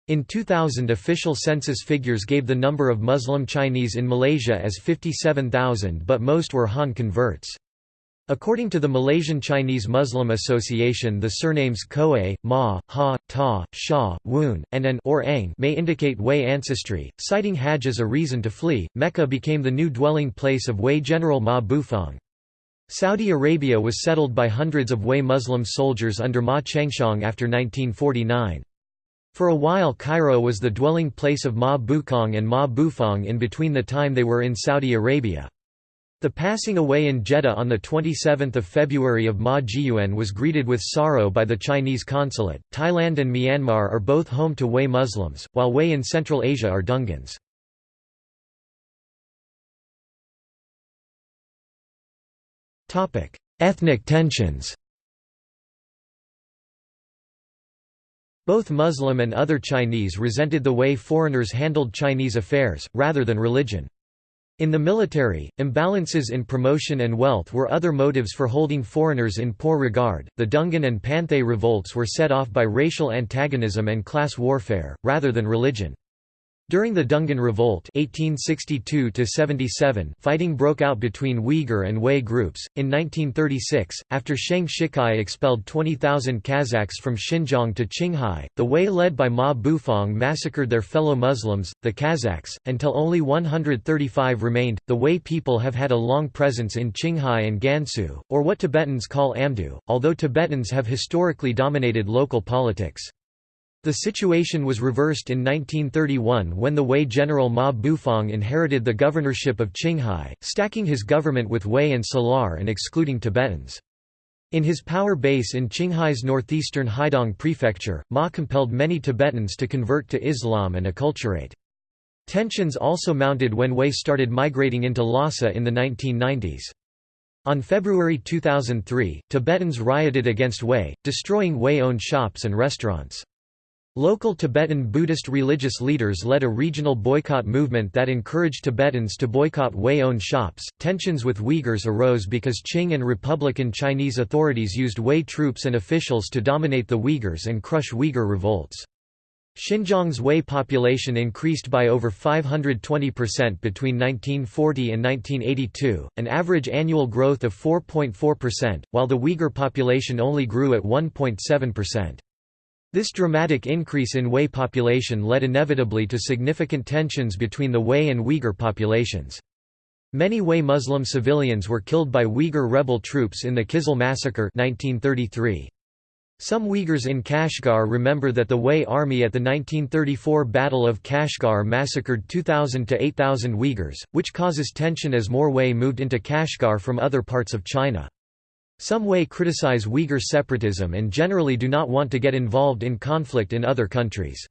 In 2000 official census figures gave the number of Muslim Chinese in Malaysia as 57,000 but most were Han converts. According to the Malaysian Chinese Muslim Association the surnames Koe, Ma, Ha, Ta, Shah, Woon, and An or Ang may indicate Hui ancestry. Citing Hajj as a reason to flee, Mecca became the new dwelling place of Hui General Ma Bufang. Saudi Arabia was settled by hundreds of Hui Muslim soldiers under Ma Chengxiang after 1949. For a while Cairo was the dwelling place of Ma Bukong and Ma Bufang in between the time they were in Saudi Arabia. The passing away in Jeddah on 27 February of Ma Jiyuan was greeted with sorrow by the Chinese consulate. Thailand and Myanmar are both home to Hui Muslims, while Hui in Central Asia are Dungans. Ethnic tensions Both Muslim and other Chinese resented the way foreigners handled Chinese affairs, rather than religion. In the military, imbalances in promotion and wealth were other motives for holding foreigners in poor regard. The Dungan and Panthay revolts were set off by racial antagonism and class warfare, rather than religion. During the Dungan Revolt 1862 fighting broke out between Uyghur and Hui groups. In 1936, after Sheng Shicai expelled 20,000 Kazakhs from Xinjiang to Qinghai, the Hui led by Ma Bufang massacred their fellow Muslims, the Kazakhs, until only 135 remained. The Hui people have had a long presence in Qinghai and Gansu, or what Tibetans call Amdo, although Tibetans have historically dominated local politics. The situation was reversed in 1931 when the Hui general Ma Bufang inherited the governorship of Qinghai, stacking his government with Hui and Salar and excluding Tibetans. In his power base in Qinghai's northeastern Haidong prefecture, Ma compelled many Tibetans to convert to Islam and acculturate. Tensions also mounted when Hui started migrating into Lhasa in the 1990s. On February 2003, Tibetans rioted against Hui, destroying Hui-owned shops and restaurants. Local Tibetan Buddhist religious leaders led a regional boycott movement that encouraged Tibetans to boycott Hui-owned shops. Tensions with Uyghurs arose because Qing and Republican Chinese authorities used Hui troops and officials to dominate the Uyghurs and crush Uyghur revolts. Xinjiang's Hui population increased by over 520% between 1940 and 1982, an average annual growth of 4.4%, while the Uyghur population only grew at 1.7%. This dramatic increase in Hui population led inevitably to significant tensions between the Hui and Uyghur populations. Many Hui Muslim civilians were killed by Uyghur rebel troops in the Kizil massacre 1933. Some Uyghurs in Kashgar remember that the Hui army at the 1934 Battle of Kashgar massacred 2,000 to 8,000 Uyghurs, which causes tension as more Hui moved into Kashgar from other parts of China. Some Hui criticize Uyghur separatism and generally do not want to get involved in conflict in other countries.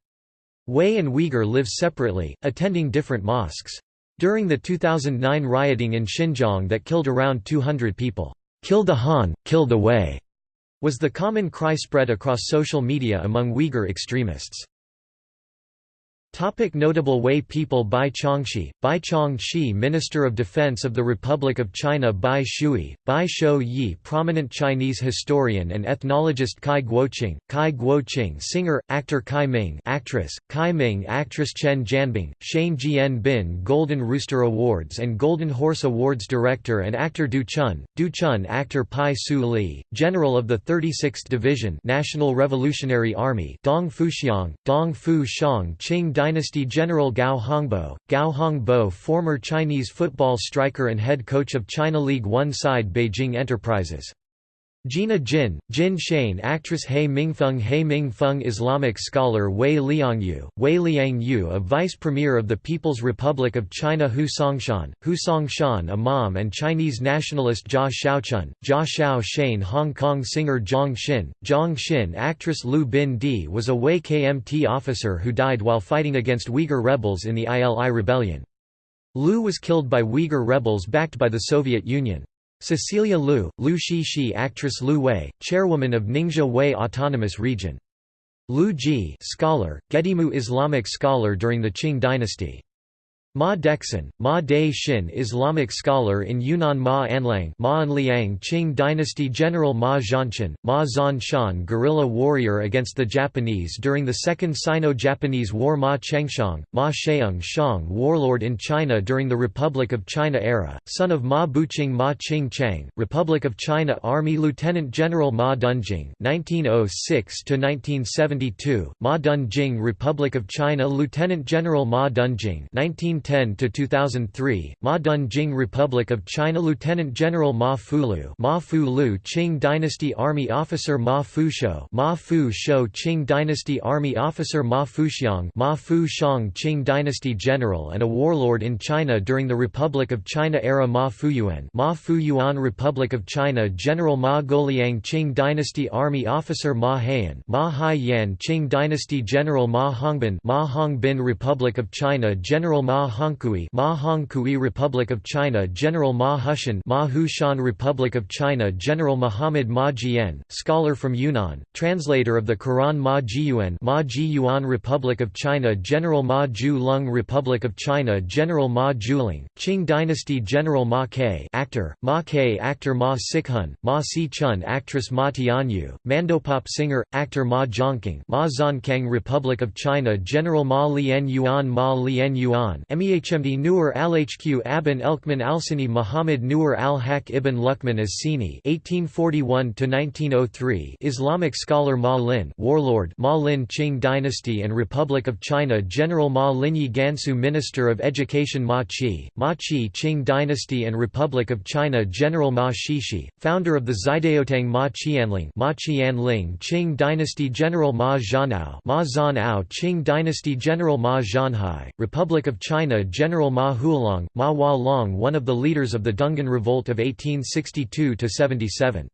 Hui and Uyghur live separately, attending different mosques. During the 2009 rioting in Xinjiang that killed around 200 people, "'Kill the Han, kill the Hui' was the common cry spread across social media among Uyghur extremists. Topic notable Hui people Bai Chongxi, Bai Chongxi Minister of Defense of the Republic of China Bai Shui, Bai Shou Yi prominent Chinese historian and ethnologist Kai Guoqing, Kai Guoqing singer, actor Kai Ming actress, Kai Ming actress Chen Jianbing, Shane Jian Bin Golden Rooster Awards and Golden Horse Awards director and actor Du Chun, Du Chun actor Pai Su Li, General of the 36th Division National Revolutionary Army. Dong Fuxiang, Dong Fu Shang Qing dynasty general Gao Hongbo, Gao Hongbo former Chinese football striker and head coach of China League One side Beijing Enterprises. Gina Jin, Jin Shane actress He Mingfeng He Mingfeng Islamic scholar Hui Liangyu, Hui Liangyu a vice premier of the People's Republic of China Hu Songshan, Hu Songshan imam and Chinese nationalist Jia Shaochun, Jia Xiao Shane Hong Kong singer Zhang Xin, Zhang Xin actress Lu Bin Di was a Hui KMT officer who died while fighting against Uyghur rebels in the ILI rebellion. Lu was killed by Uyghur rebels backed by the Soviet Union. Cecilia Liu, Liu Shi actress Liu Hui, chairwoman of Ningxia Hui Autonomous Region. Liu Zhi scholar, Gedimu Islamic scholar during the Qing dynasty. Ma Dexin, Ma De Xin Islamic scholar in Yunnan Ma Anlang Ma Anliang Qing dynasty General Ma Zhanshan, Ma Zhan Shan guerrilla warrior against the Japanese during the Second Sino-Japanese War Ma Chengshang, Ma Sheung Shang warlord in China during the Republic of China era, son of Ma Buqing Ma Qing Chang, Republic of China Army Lieutenant General Ma Dunjing 1906–1972, Ma Dunjing Republic of China Lieutenant General Ma Dunjing 19 1910 to 2003, Ma Dun-jing Republic of China Lieutenant General Ma Fulu, Ma Fu Lu Qing Dynasty Army Officer Ma Fushou, Ma Fu Shou Qing Dynasty Army Officer Ma Fuxiang, Ma Fu Shang Qing Dynasty General and a warlord in China during the Republic of China era Ma Fuyuan, Ma Fuyuan Republic of China General Ma Goliang Qing Dynasty Army Officer Ma Haiyan, Ma Hai Yan Qing Dynasty General Ma Hongbin, Ma Hongbin Republic of China General Ma Hongkui Ma Hongkui Republic of China General Ma Hushan Ma Hushan Republic of China General Muhammad Ma Jian, scholar from Yunnan, translator of the Quran Ma Jiyuan Ma Jiyuan Republic of China General Ma Ju Lung Republic of China General Ma Juling, Qing Dynasty General Ma Ke actor, Ma Ke actor Ma Sikhun, Ma Si Chun actress Ma Tianyu, Mandopop singer, actor Ma Zhongking Ma Zonkang Republic of China General Ma Lian Yuan Ma Lian Yuan MEHMD Nur al-Hq Abin Elkman Alsini Muhammad Nur al-Haq ibn Luqman as-Sini (1841–1903), Islamic scholar Ma Lin, warlord Ma Lin Qing Dynasty and Republic of China General Ma Linyi Gansu Minister of Education Ma Qi, Ma Qi Qing Dynasty and Republic of China General Ma Shishi, founder of the Xidaotang Ma Qianling Ma Qianling Qing Dynasty General Ma Zhanao Ma Zhanao Qing Dynasty General Ma Zhanhai, Republic of China General Ma Huolong, Ma Hua Long one of the leaders of the Dungan Revolt of 1862–77.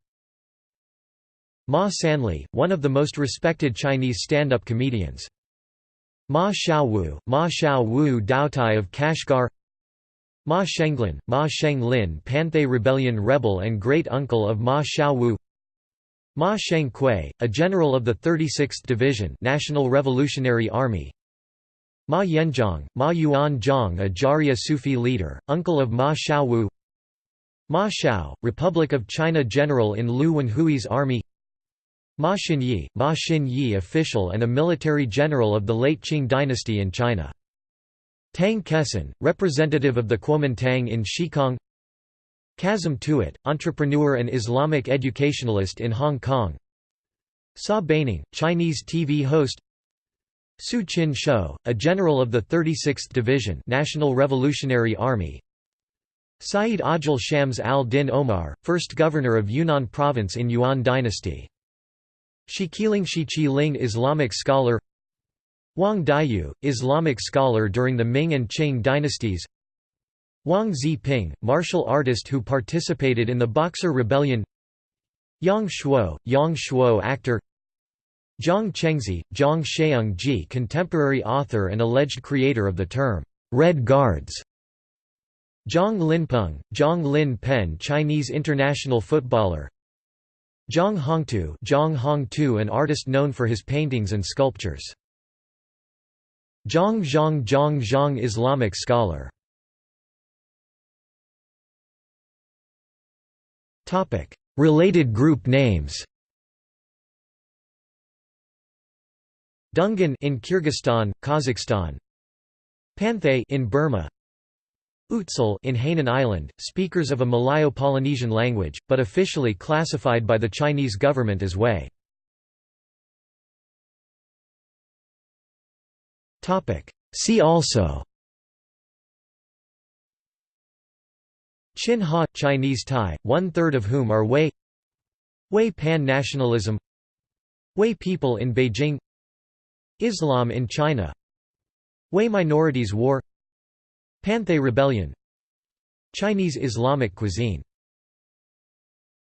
Ma Sanli, one of the most respected Chinese stand-up comedians. Ma Xiaowu, Ma Xiaowu Daotai of Kashgar Ma Shenglin, Ma Shenglin Panthay Rebellion rebel and great-uncle of Ma Xiaowu Ma Shengkui, a general of the 36th Division National Revolutionary Army Ma Yanzhong, Ma Yuanzhong a Jariya Sufi leader, uncle of Ma Xiaowu Ma Xiao, Republic of China general in Lu Wenhui's army. Ma Xinyi, Ma Xinyi official and a military general of the late Qing dynasty in China. Tang Kesin, representative of the Kuomintang in Shikong Kazim Tuat, entrepreneur and Islamic educationalist in Hong Kong. Sa Baining, Chinese TV host Su Chin Shou, a general of the 36th Division National Revolutionary Army. Sayyid Ajil Shams al-Din Omar, first governor of Yunnan province in Yuan dynasty. Shiqiling Shiqi Ling Islamic scholar. Wang Daiyu, Islamic scholar during the Ming and Qing dynasties. Wang Ziping, martial artist who participated in the Boxer Rebellion. Yang Shuo, Yang Shuo actor Zhang Chengzi, Zhang Sheung-ji contemporary author and alleged creator of the term, "'Red Guards' Zhang Linpeng, Zhang Lin Pen Chinese international footballer. Zhang Hongtu Zhang Hongtu an artist known for his paintings and sculptures. Zhang Zhang Zhang Zhang Islamic scholar. Related group names Dungan in Kyrgyzstan, Kazakhstan. Panthay in Burma. Utsul in Hainan Island, speakers of a Malayo-Polynesian language, but officially classified by the Chinese government as Hui. See also Chin Haw – Chinese Thai, one-third of whom are Hui Hui pan-nationalism Hui people in Beijing Islam in China. Hui Minorities War. Panthay Rebellion. Chinese Islamic cuisine